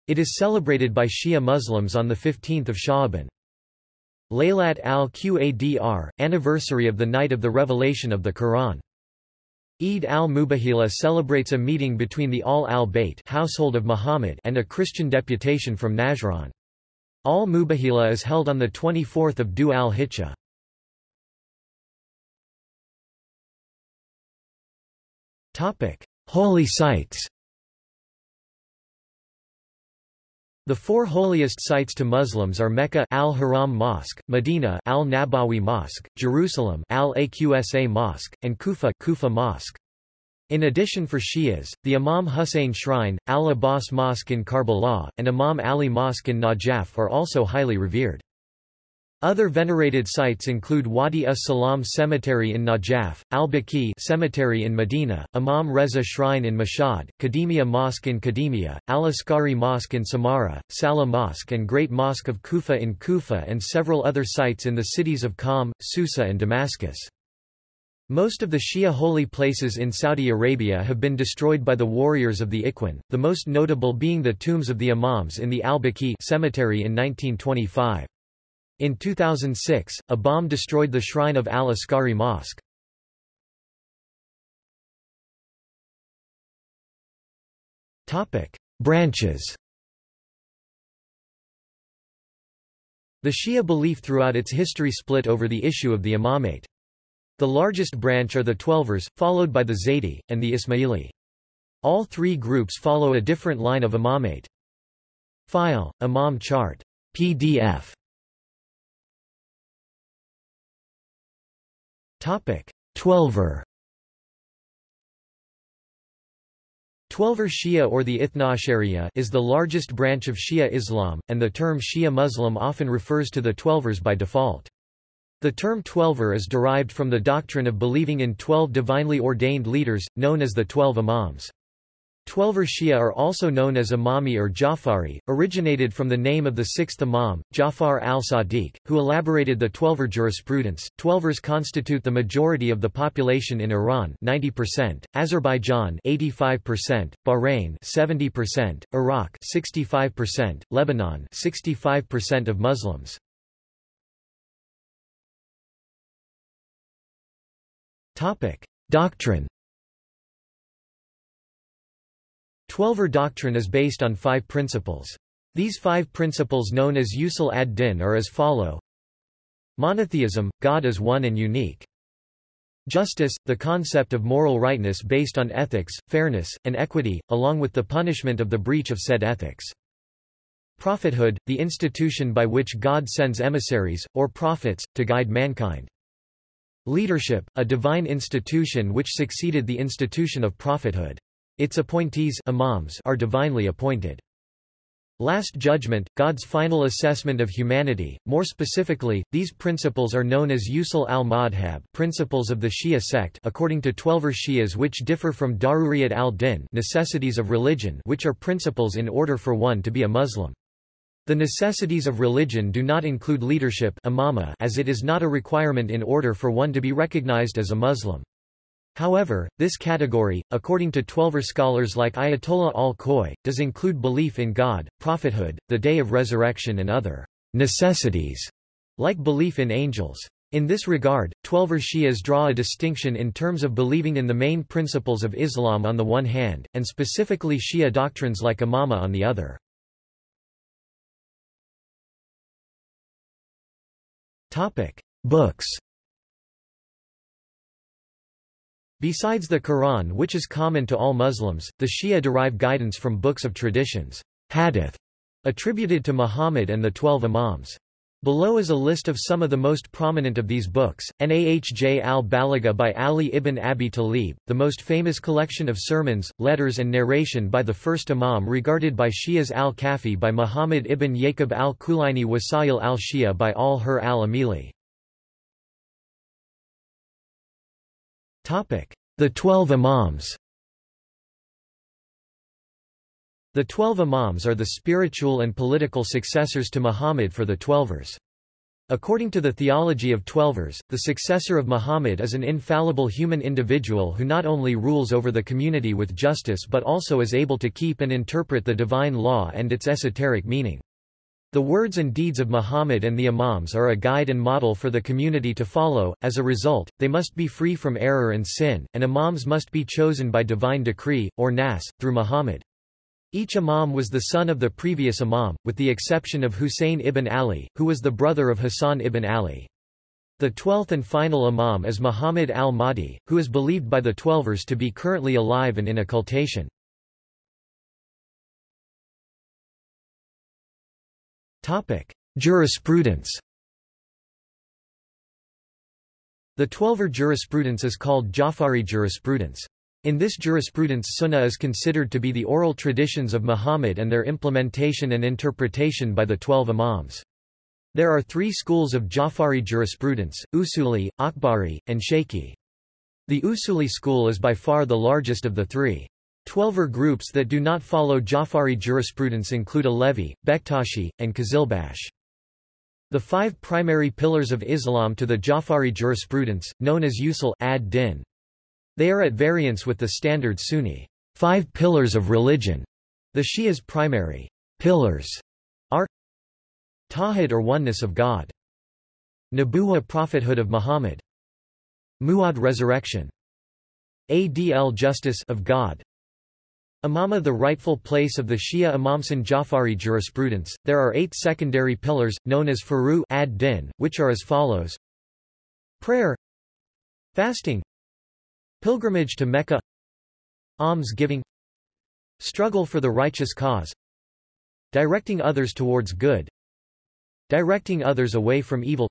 It is celebrated by Shia Muslims on 15 Sha'ban. Laylat al-Qadr, anniversary of the night of the revelation of the Quran. Eid al-Mubahila celebrates a meeting between the Al al-Bayt household of Muhammad and a Christian deputation from Najran. Al-Mubahila is held on 24 Dhu al-Hijjah. Holy sites The four holiest sites to Muslims are Mecca Al-Haram Mosque, Medina Al-Nabawi Mosque, Jerusalem Al-Aqsa Mosque, and Kufa Kufa Mosque. In addition for Shias, the Imam Hussein Shrine, Al-Abbas Mosque in Karbala, and Imam Ali Mosque in Najaf are also highly revered. Other venerated sites include Wadi as-Salam Cemetery in Najaf, al-Baqi Cemetery in Medina, Imam Reza Shrine in Mashhad, Qadimiyya Mosque in Qadimiyya, Al-Askari Mosque in Samarra, Salah Mosque and Great Mosque of Kufa in Kufa and several other sites in the cities of Qom, Susa and Damascus. Most of the Shia holy places in Saudi Arabia have been destroyed by the warriors of the Ikhwan, the most notable being the tombs of the Imams in the al-Baqi cemetery in 1925. In 2006, a bomb destroyed the shrine of Al-Askari Mosque. Topic: Branches The Shia belief throughout its history split over the issue of the imamate. The largest branch are the Twelvers, followed by the Zaydi, and the Ismaili. All three groups follow a different line of imamate. File, Imam chart. PDF Twelver Twelver Shia or the Ithna is the largest branch of Shia Islam, and the term Shia Muslim often refers to the Twelvers by default. The term Twelver is derived from the doctrine of believing in twelve divinely ordained leaders, known as the Twelve Imams. Twelver Shia are also known as Imami or Jafari, originated from the name of the sixth Imam, Jafar al-Sadiq, who elaborated the Twelver jurisprudence. Twelvers constitute the majority of the population in Iran 90%, Azerbaijan 85%, Bahrain 70%, Iraq 65%, Lebanon 65% of Muslims. Topic: Doctrine Twelver doctrine is based on five principles. These five principles known as usul ad-din are as follow. Monotheism, God is one and unique. Justice, the concept of moral rightness based on ethics, fairness, and equity, along with the punishment of the breach of said ethics. Prophethood, the institution by which God sends emissaries, or prophets, to guide mankind. Leadership, a divine institution which succeeded the institution of prophethood. Its appointees imams are divinely appointed. Last Judgment, God's final assessment of humanity. More specifically, these principles are known as usul al-madhab, principles of the Shia sect, according to Twelver Shias which differ from Daruriyat al-Din, necessities of religion, which are principles in order for one to be a Muslim. The necessities of religion do not include leadership imama as it is not a requirement in order for one to be recognized as a Muslim. However, this category, according to Twelver scholars like Ayatollah al-Khoi, does include belief in God, prophethood, the day of resurrection and other necessities, like belief in angels. In this regard, Twelver Shias draw a distinction in terms of believing in the main principles of Islam on the one hand, and specifically Shia doctrines like Imama on the other. Books Besides the Quran which is common to all Muslims, the Shia derive guidance from books of traditions hadith, attributed to Muhammad and the Twelve Imams. Below is a list of some of the most prominent of these books, Nahj al-Balagha by Ali ibn Abi Talib, the most famous collection of sermons, letters and narration by the first Imam regarded by Shias al-Kafi by Muhammad ibn Yaqub al-Kulaini Wasail al-Shia by al-Hur al-Amili. The Twelve Imams The Twelve Imams are the spiritual and political successors to Muhammad for the Twelvers. According to the theology of Twelvers, the successor of Muhammad is an infallible human individual who not only rules over the community with justice but also is able to keep and interpret the divine law and its esoteric meaning. The words and deeds of Muhammad and the Imams are a guide and model for the community to follow, as a result, they must be free from error and sin, and Imams must be chosen by divine decree, or nas, through Muhammad. Each imam was the son of the previous imam, with the exception of Husayn ibn Ali, who was the brother of Hassan ibn Ali. The twelfth and final imam is Muhammad al-Mahdi, who is believed by the Twelvers to be currently alive and in occultation. Jurisprudence The Twelver jurisprudence is called Jafari jurisprudence. In this jurisprudence sunnah is considered to be the oral traditions of Muhammad and their implementation and interpretation by the twelve imams. There are three schools of Jafari jurisprudence, Usuli, Akhbari, and Shaykhi. The Usuli school is by far the largest of the three. Twelver groups that do not follow Jafari jurisprudence include Alevi, Bektashi, and Qizilbash. The five primary pillars of Islam to the Jafari jurisprudence, known as usul ad-din, they are at variance with the standard Sunni. Five pillars of religion. The Shia's primary pillars are Tawhid or oneness of God, Nabuwa prophethood of Muhammad, Mu'ad resurrection, Adl justice of God, Imama the rightful place of the Shia Imamsan Jafari jurisprudence. There are eight secondary pillars, known as Furu ad-Din, which are as follows Prayer Fasting Pilgrimage to Mecca Alms-giving Struggle for the righteous cause Directing others towards good Directing others away from evil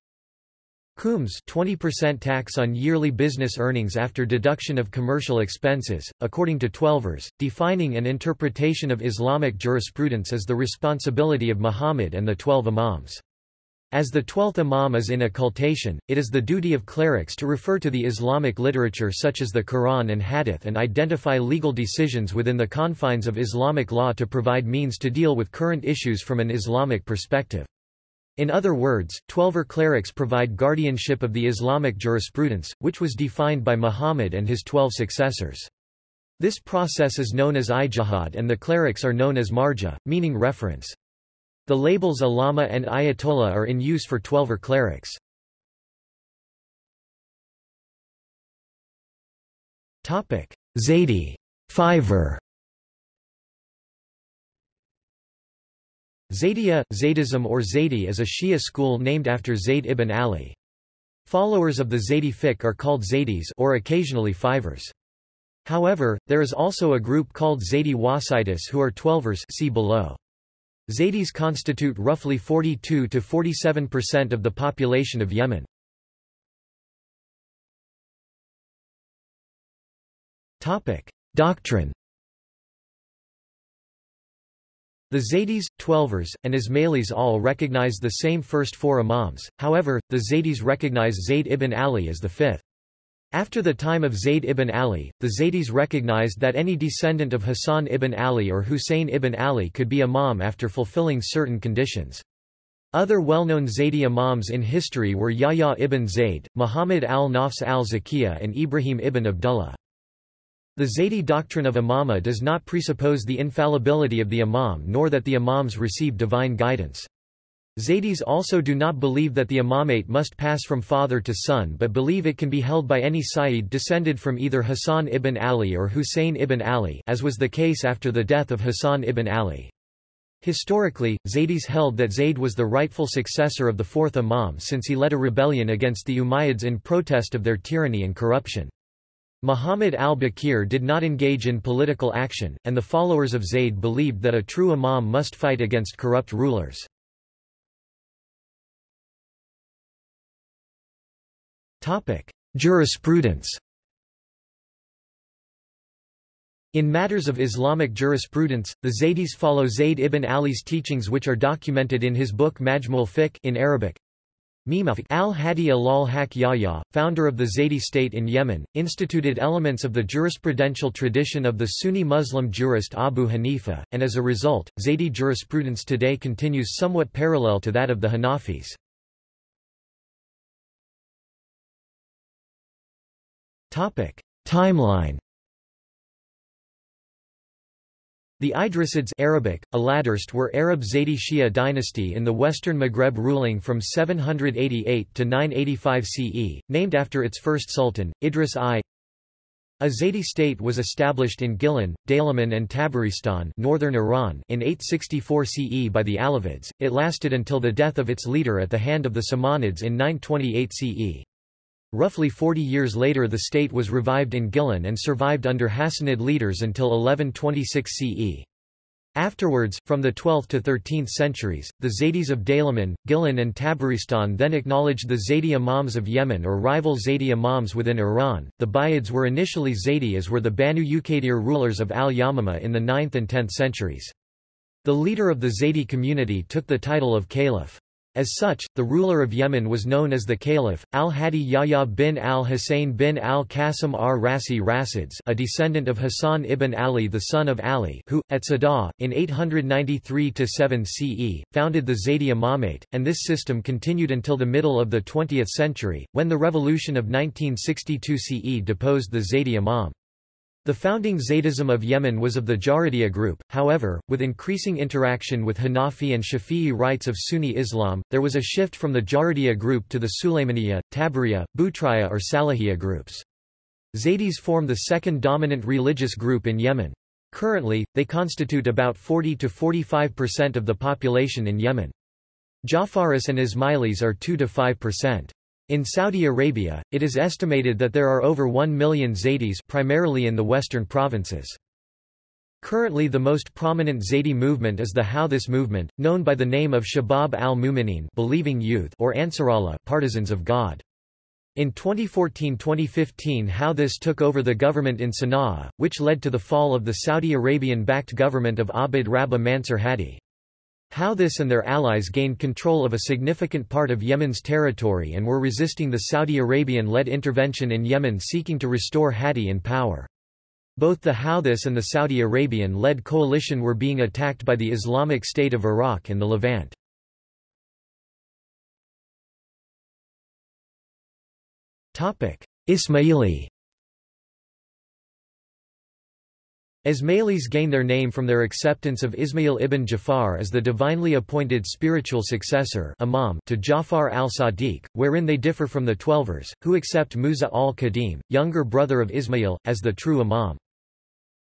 Khums 20% tax on yearly business earnings after deduction of commercial expenses, according to Twelvers, defining and interpretation of Islamic jurisprudence as the responsibility of Muhammad and the Twelve Imams. As the twelfth imam is in occultation, it is the duty of clerics to refer to the Islamic literature such as the Quran and Hadith and identify legal decisions within the confines of Islamic law to provide means to deal with current issues from an Islamic perspective. In other words, Twelver clerics provide guardianship of the Islamic jurisprudence, which was defined by Muhammad and his twelve successors. This process is known as ijtihad and the clerics are known as marja, meaning reference. The labels Allama and Ayatollah are in use for Twelver clerics. Zaydi Fiver Zaydiya, Zaydism or Zaydi is a Shia school named after Zayd ibn Ali. Followers of the Zaydi fiqh are called Zaydis or occasionally Fivers. However, there is also a group called Zaydi Wasitis who are Twelvers see below. Zaydis constitute roughly 42 to 47% of the population of Yemen. Topic: Doctrine. The Zaydis, Twelvers, and Ismailis all recognize the same first four imams, however, the Zaydis recognize Zayd ibn Ali as the fifth. After the time of Zayd ibn Ali, the Zaydis recognized that any descendant of Hassan ibn Ali or Hussein ibn Ali could be imam after fulfilling certain conditions. Other well-known Zaydi imams in history were Yahya ibn Zayd, Muhammad al-Nafs al-Zakiyah and Ibrahim ibn Abdullah. The Zaydi doctrine of imama does not presuppose the infallibility of the imam nor that the imams receive divine guidance. Zaydis also do not believe that the imamate must pass from father to son but believe it can be held by any Sayyid descended from either Hassan ibn Ali or Hussein ibn Ali as was the case after the death of Hassan ibn Ali. Historically, Zaydis held that Zayd was the rightful successor of the fourth imam since he led a rebellion against the Umayyads in protest of their tyranny and corruption. Muhammad al-Baqir did not engage in political action, and the followers of Zayd believed that a true imam must fight against corrupt rulers. Jurisprudence. In matters of Islamic jurisprudence, the Zaydis follow Zayd ibn Ali's teachings which are documented in his book Majmul Fiqh in Arabic. Al-Hadi al-haq Yahya, founder of the Zaydi state in Yemen, instituted elements of the jurisprudential tradition of the Sunni Muslim jurist Abu Hanifa, and as a result, Zaydi jurisprudence today continues somewhat parallel to that of the Hanafis. Timeline The Idrisids Arabic, Aladurst were Arab Zaydi Shia dynasty in the western Maghreb ruling from 788 to 985 CE, named after its first sultan, Idris I. A Zaydi state was established in Gilan, Daylaman and Tabaristan northern Iran in 864 CE by the Alavids. It lasted until the death of its leader at the hand of the Samanids in 928 CE. Roughly 40 years later the state was revived in Gilan and survived under Hassanid leaders until 1126 CE. Afterwards, from the 12th to 13th centuries, the Zaydis of Daylaman, Gilan and Tabaristan then acknowledged the Zaydi Imams of Yemen or rival Zaydi Imams within Iran. The Buyids were initially Zaydi as were the Banu Uqaydir rulers of al-Yamama in the 9th and 10th centuries. The leader of the Zaydi community took the title of Caliph. As such, the ruler of Yemen was known as the Caliph, al-Hadi Yahya bin al-Hussein bin al-Qasim ar-Rasi Rasids a descendant of Hassan ibn Ali the son of Ali who, at Sadah, in 893–7 CE, founded the Zaydi Imamate, and this system continued until the middle of the 20th century, when the revolution of 1962 CE deposed the Zaydi Imam. The founding Zaydism of Yemen was of the Jaridiya group, however, with increasing interaction with Hanafi and Shafi'i rites of Sunni Islam, there was a shift from the Jaridiya group to the Sulaymaniya, Tabariya, Butriya or Salahiya groups. Zaydis form the second dominant religious group in Yemen. Currently, they constitute about 40 to 45% of the population in Yemen. Jafaris and Ismailis are 2 to 5%. In Saudi Arabia, it is estimated that there are over 1 million Zaydis primarily in the western provinces. Currently the most prominent Zaydi movement is the Houthis movement, known by the name of Shabab al-Mu'minin believing youth or Ansarallah partisans of God. In 2014-2015 Houthis took over the government in Sana'a, which led to the fall of the Saudi Arabian-backed government of Abd Rabbah Mansur Hadi. Houthis and their allies gained control of a significant part of Yemen's territory and were resisting the Saudi Arabian-led intervention in Yemen seeking to restore Hadi in power. Both the Houthis and the Saudi Arabian-led coalition were being attacked by the Islamic State of Iraq and the Levant. Ismaili Ismailis gain their name from their acceptance of Ismail ibn Jafar as the divinely appointed spiritual successor imam to Jafar al-Sadiq, wherein they differ from the Twelvers, who accept Musa al-Kadhim, younger brother of Ismail, as the true imam.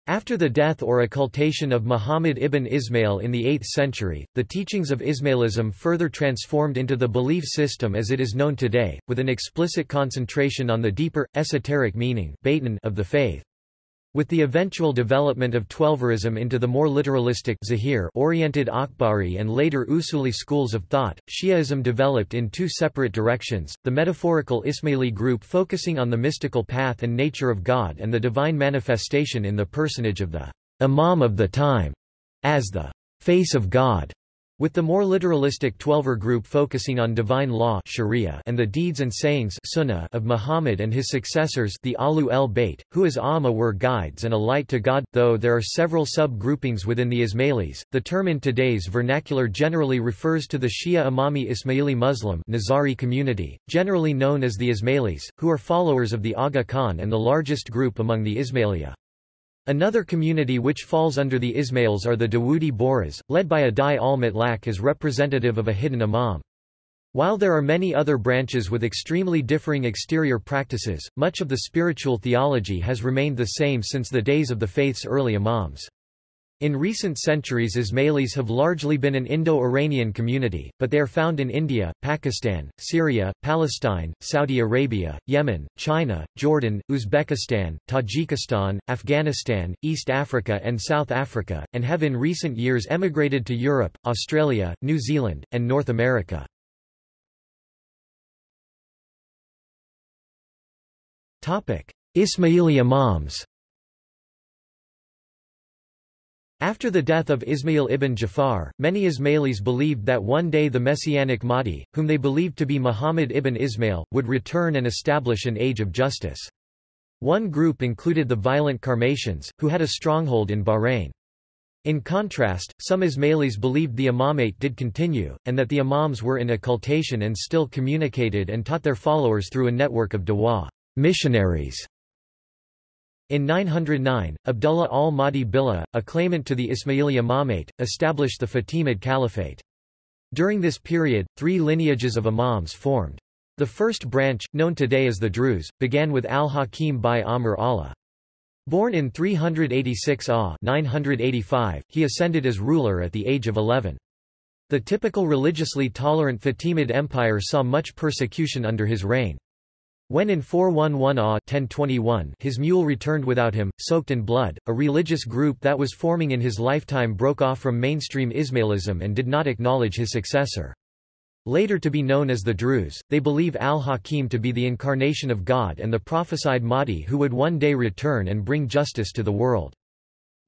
After the death or occultation of Muhammad ibn Ismail in the 8th century, the teachings of Ismailism further transformed into the belief system as it is known today, with an explicit concentration on the deeper, esoteric meaning of the faith. With the eventual development of Twelverism into the more literalistic oriented Akhbari and later Usuli schools of thought, Shiaism developed in two separate directions, the metaphorical Ismaili group focusing on the mystical path and nature of God and the divine manifestation in the personage of the Imam of the time, as the face of God, with the more literalistic Twelver group focusing on divine law Sharia and the deeds and sayings Sunnah of Muhammad and his successors the Alu el Bayt, who as Amma were guides and a light to God, though there are several sub-groupings within the Ismailis. The term in today's vernacular generally refers to the Shia Imami Ismaili Muslim Nizari community, generally known as the Ismailis, who are followers of the Aga Khan and the largest group among the Ismailia. Another community which falls under the Ismails are the Dawoodi Bohras, led by Adai al-Mutlaq as representative of a hidden imam. While there are many other branches with extremely differing exterior practices, much of the spiritual theology has remained the same since the days of the faith's early imams. In recent centuries Ismailis have largely been an Indo-Iranian community, but they are found in India, Pakistan, Syria, Palestine, Saudi Arabia, Yemen, China, Jordan, Uzbekistan, Tajikistan, Afghanistan, East Africa and South Africa, and have in recent years emigrated to Europe, Australia, New Zealand, and North America. Ismaili Imams After the death of Ismail ibn Jafar, many Ismailis believed that one day the messianic Mahdi, whom they believed to be Muhammad ibn Ismail, would return and establish an age of justice. One group included the violent Karmatians, who had a stronghold in Bahrain. In contrast, some Ismailis believed the imamate did continue, and that the imams were in occultation and still communicated and taught their followers through a network of dawah missionaries In 909, Abdullah al-Mahdi Billah, a claimant to the Ismaili imamate, established the Fatimid Caliphate. During this period, three lineages of imams formed. The first branch, known today as the Druze, began with al-Hakim bi-Amr Allah. Born in 386 AH 985, he ascended as ruler at the age of 11. The typical religiously tolerant Fatimid Empire saw much persecution under his reign. When in 411 AH 1021 his mule returned without him, soaked in blood, a religious group that was forming in his lifetime broke off from mainstream Ismailism and did not acknowledge his successor. Later to be known as the Druze, they believe al-Hakim to be the incarnation of God and the prophesied Mahdi who would one day return and bring justice to the world.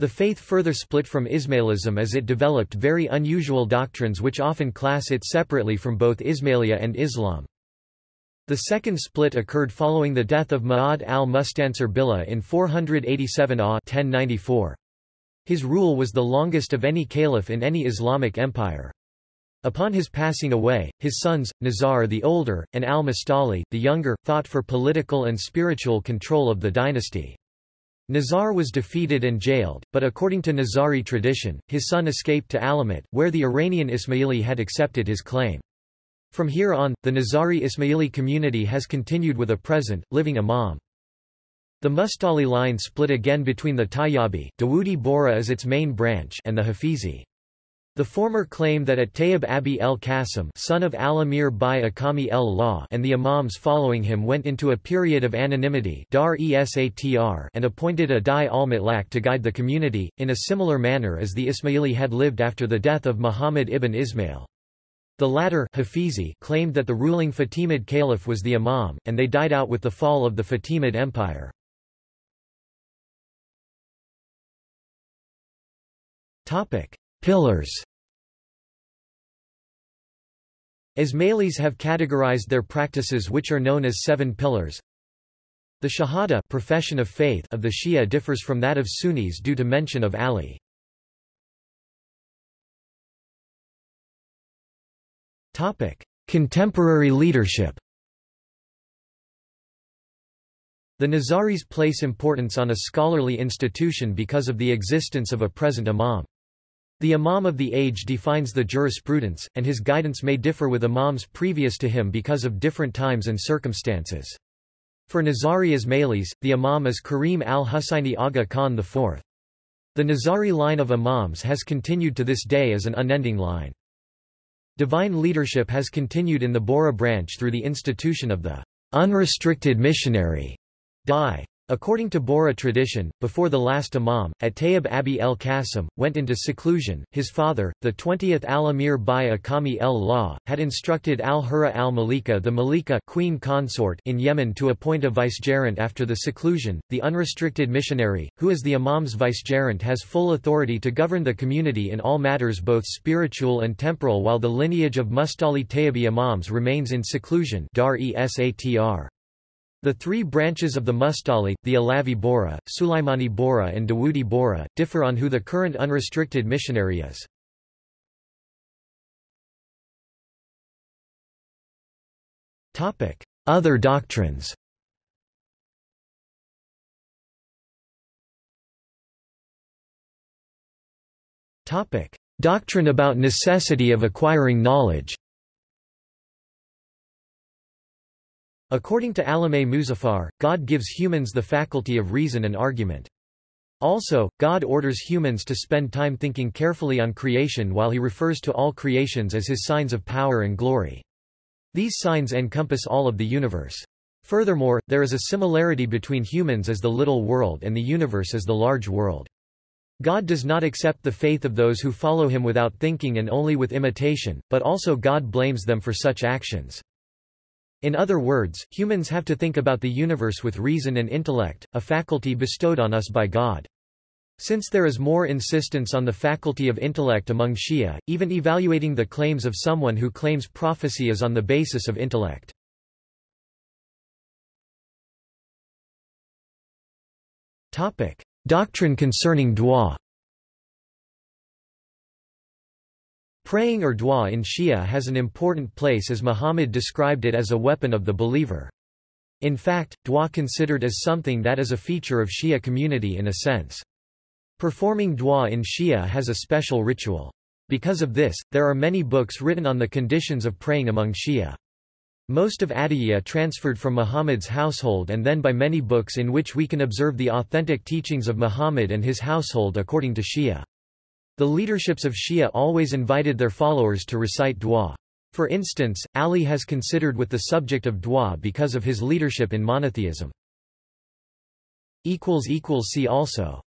The faith further split from Ismailism as it developed very unusual doctrines which often class it separately from both Ismailia and Islam. The second split occurred following the death of Ma'ad al-Mustansir Billah in 487 AH 1094. His rule was the longest of any caliph in any Islamic empire. Upon his passing away, his sons, Nizar the older, and al-Mustali, the younger, fought for political and spiritual control of the dynasty. Nizar was defeated and jailed, but according to Nizari tradition, his son escaped to Alamut, where the Iranian Ismaili had accepted his claim. From here on, the Nizari Ismaili community has continued with a present, living imam. The Mustali line split again between the Tayyibi Dawoodi Bohra as its main branch and the Hafizi. The former claim that at Tayyib Abi el-Qasim son of al-Amir bi-Ahkami l-Lah and the imams following him went into a period of anonymity dar and appointed a Dai al-Mutlaq to guide the community, in a similar manner as the Ismaili had lived after the death of Muhammad ibn Ismail. The latter Hafizi claimed that the ruling Fatimid caliph was the imam, and they died out with the fall of the Fatimid Empire. Pillars Ismailis have categorized their practices which are known as seven pillars. The Shahada profession of faith of the Shia differs from that of Sunnis due to mention of Ali. Topic: Contemporary leadership. The Nizaris place importance on a scholarly institution because of the existence of a present imam. The imam of the age defines the jurisprudence, and his guidance may differ with imams previous to him because of different times and circumstances. For Nizari Ismailis, the imam is Karim al-Husayni Aga Khan IV. The Nizari line of imams has continued to this day as an unending line. Divine leadership has continued in the Bohra branch through the institution of the unrestricted missionary Dai. According to Bohra tradition, before the last imam, at Abi el-Qasim, went into seclusion, his father, the 20th al-Amir bi-Ahkami l-Lah, had instructed al-Hurra al-Malika the Malika queen consort in Yemen to appoint a vicegerent after the seclusion. The unrestricted missionary, who is the imam's vicegerent has full authority to govern the community in all matters both spiritual and temporal while the lineage of Mustali Tayyibi imams remains in seclusion dar -esatr. The three branches of the Mustali, the Alavi Bohra, Sulaimani Bohra and Dawoodi Bohra, differ on who the current unrestricted missionary is. Other doctrines Doctrine about necessity of acquiring knowledge According to Alameh Muzaffar, God gives humans the faculty of reason and argument. Also, God orders humans to spend time thinking carefully on creation while he refers to all creations as his signs of power and glory. These signs encompass all of the universe. Furthermore, there is a similarity between humans as the little world and the universe as the large world. God does not accept the faith of those who follow him without thinking and only with imitation, but also God blames them for such actions. In other words, humans have to think about the universe with reason and intellect, a faculty bestowed on us by God. Since there is more insistence on the faculty of intellect among Shia, even evaluating the claims of someone who claims prophecy is on the basis of intellect. Doctrine concerning dua Praying or dua in Shia has an important place as Muhammad described it as a weapon of the believer. In fact, dua considered as something that is a feature of Shia community in a sense. Performing dua in Shia has a special ritual. Because of this, there are many books written on the conditions of praying among Shia. Most of Adiyya transferred from Muhammad's household and then by many books in which we can observe the authentic teachings of Muhammad and his household according to Shia. The leaderships of Shia always invited their followers to recite dua. For instance, Ali has considered with the subject of dua because of his leadership in monotheism. See also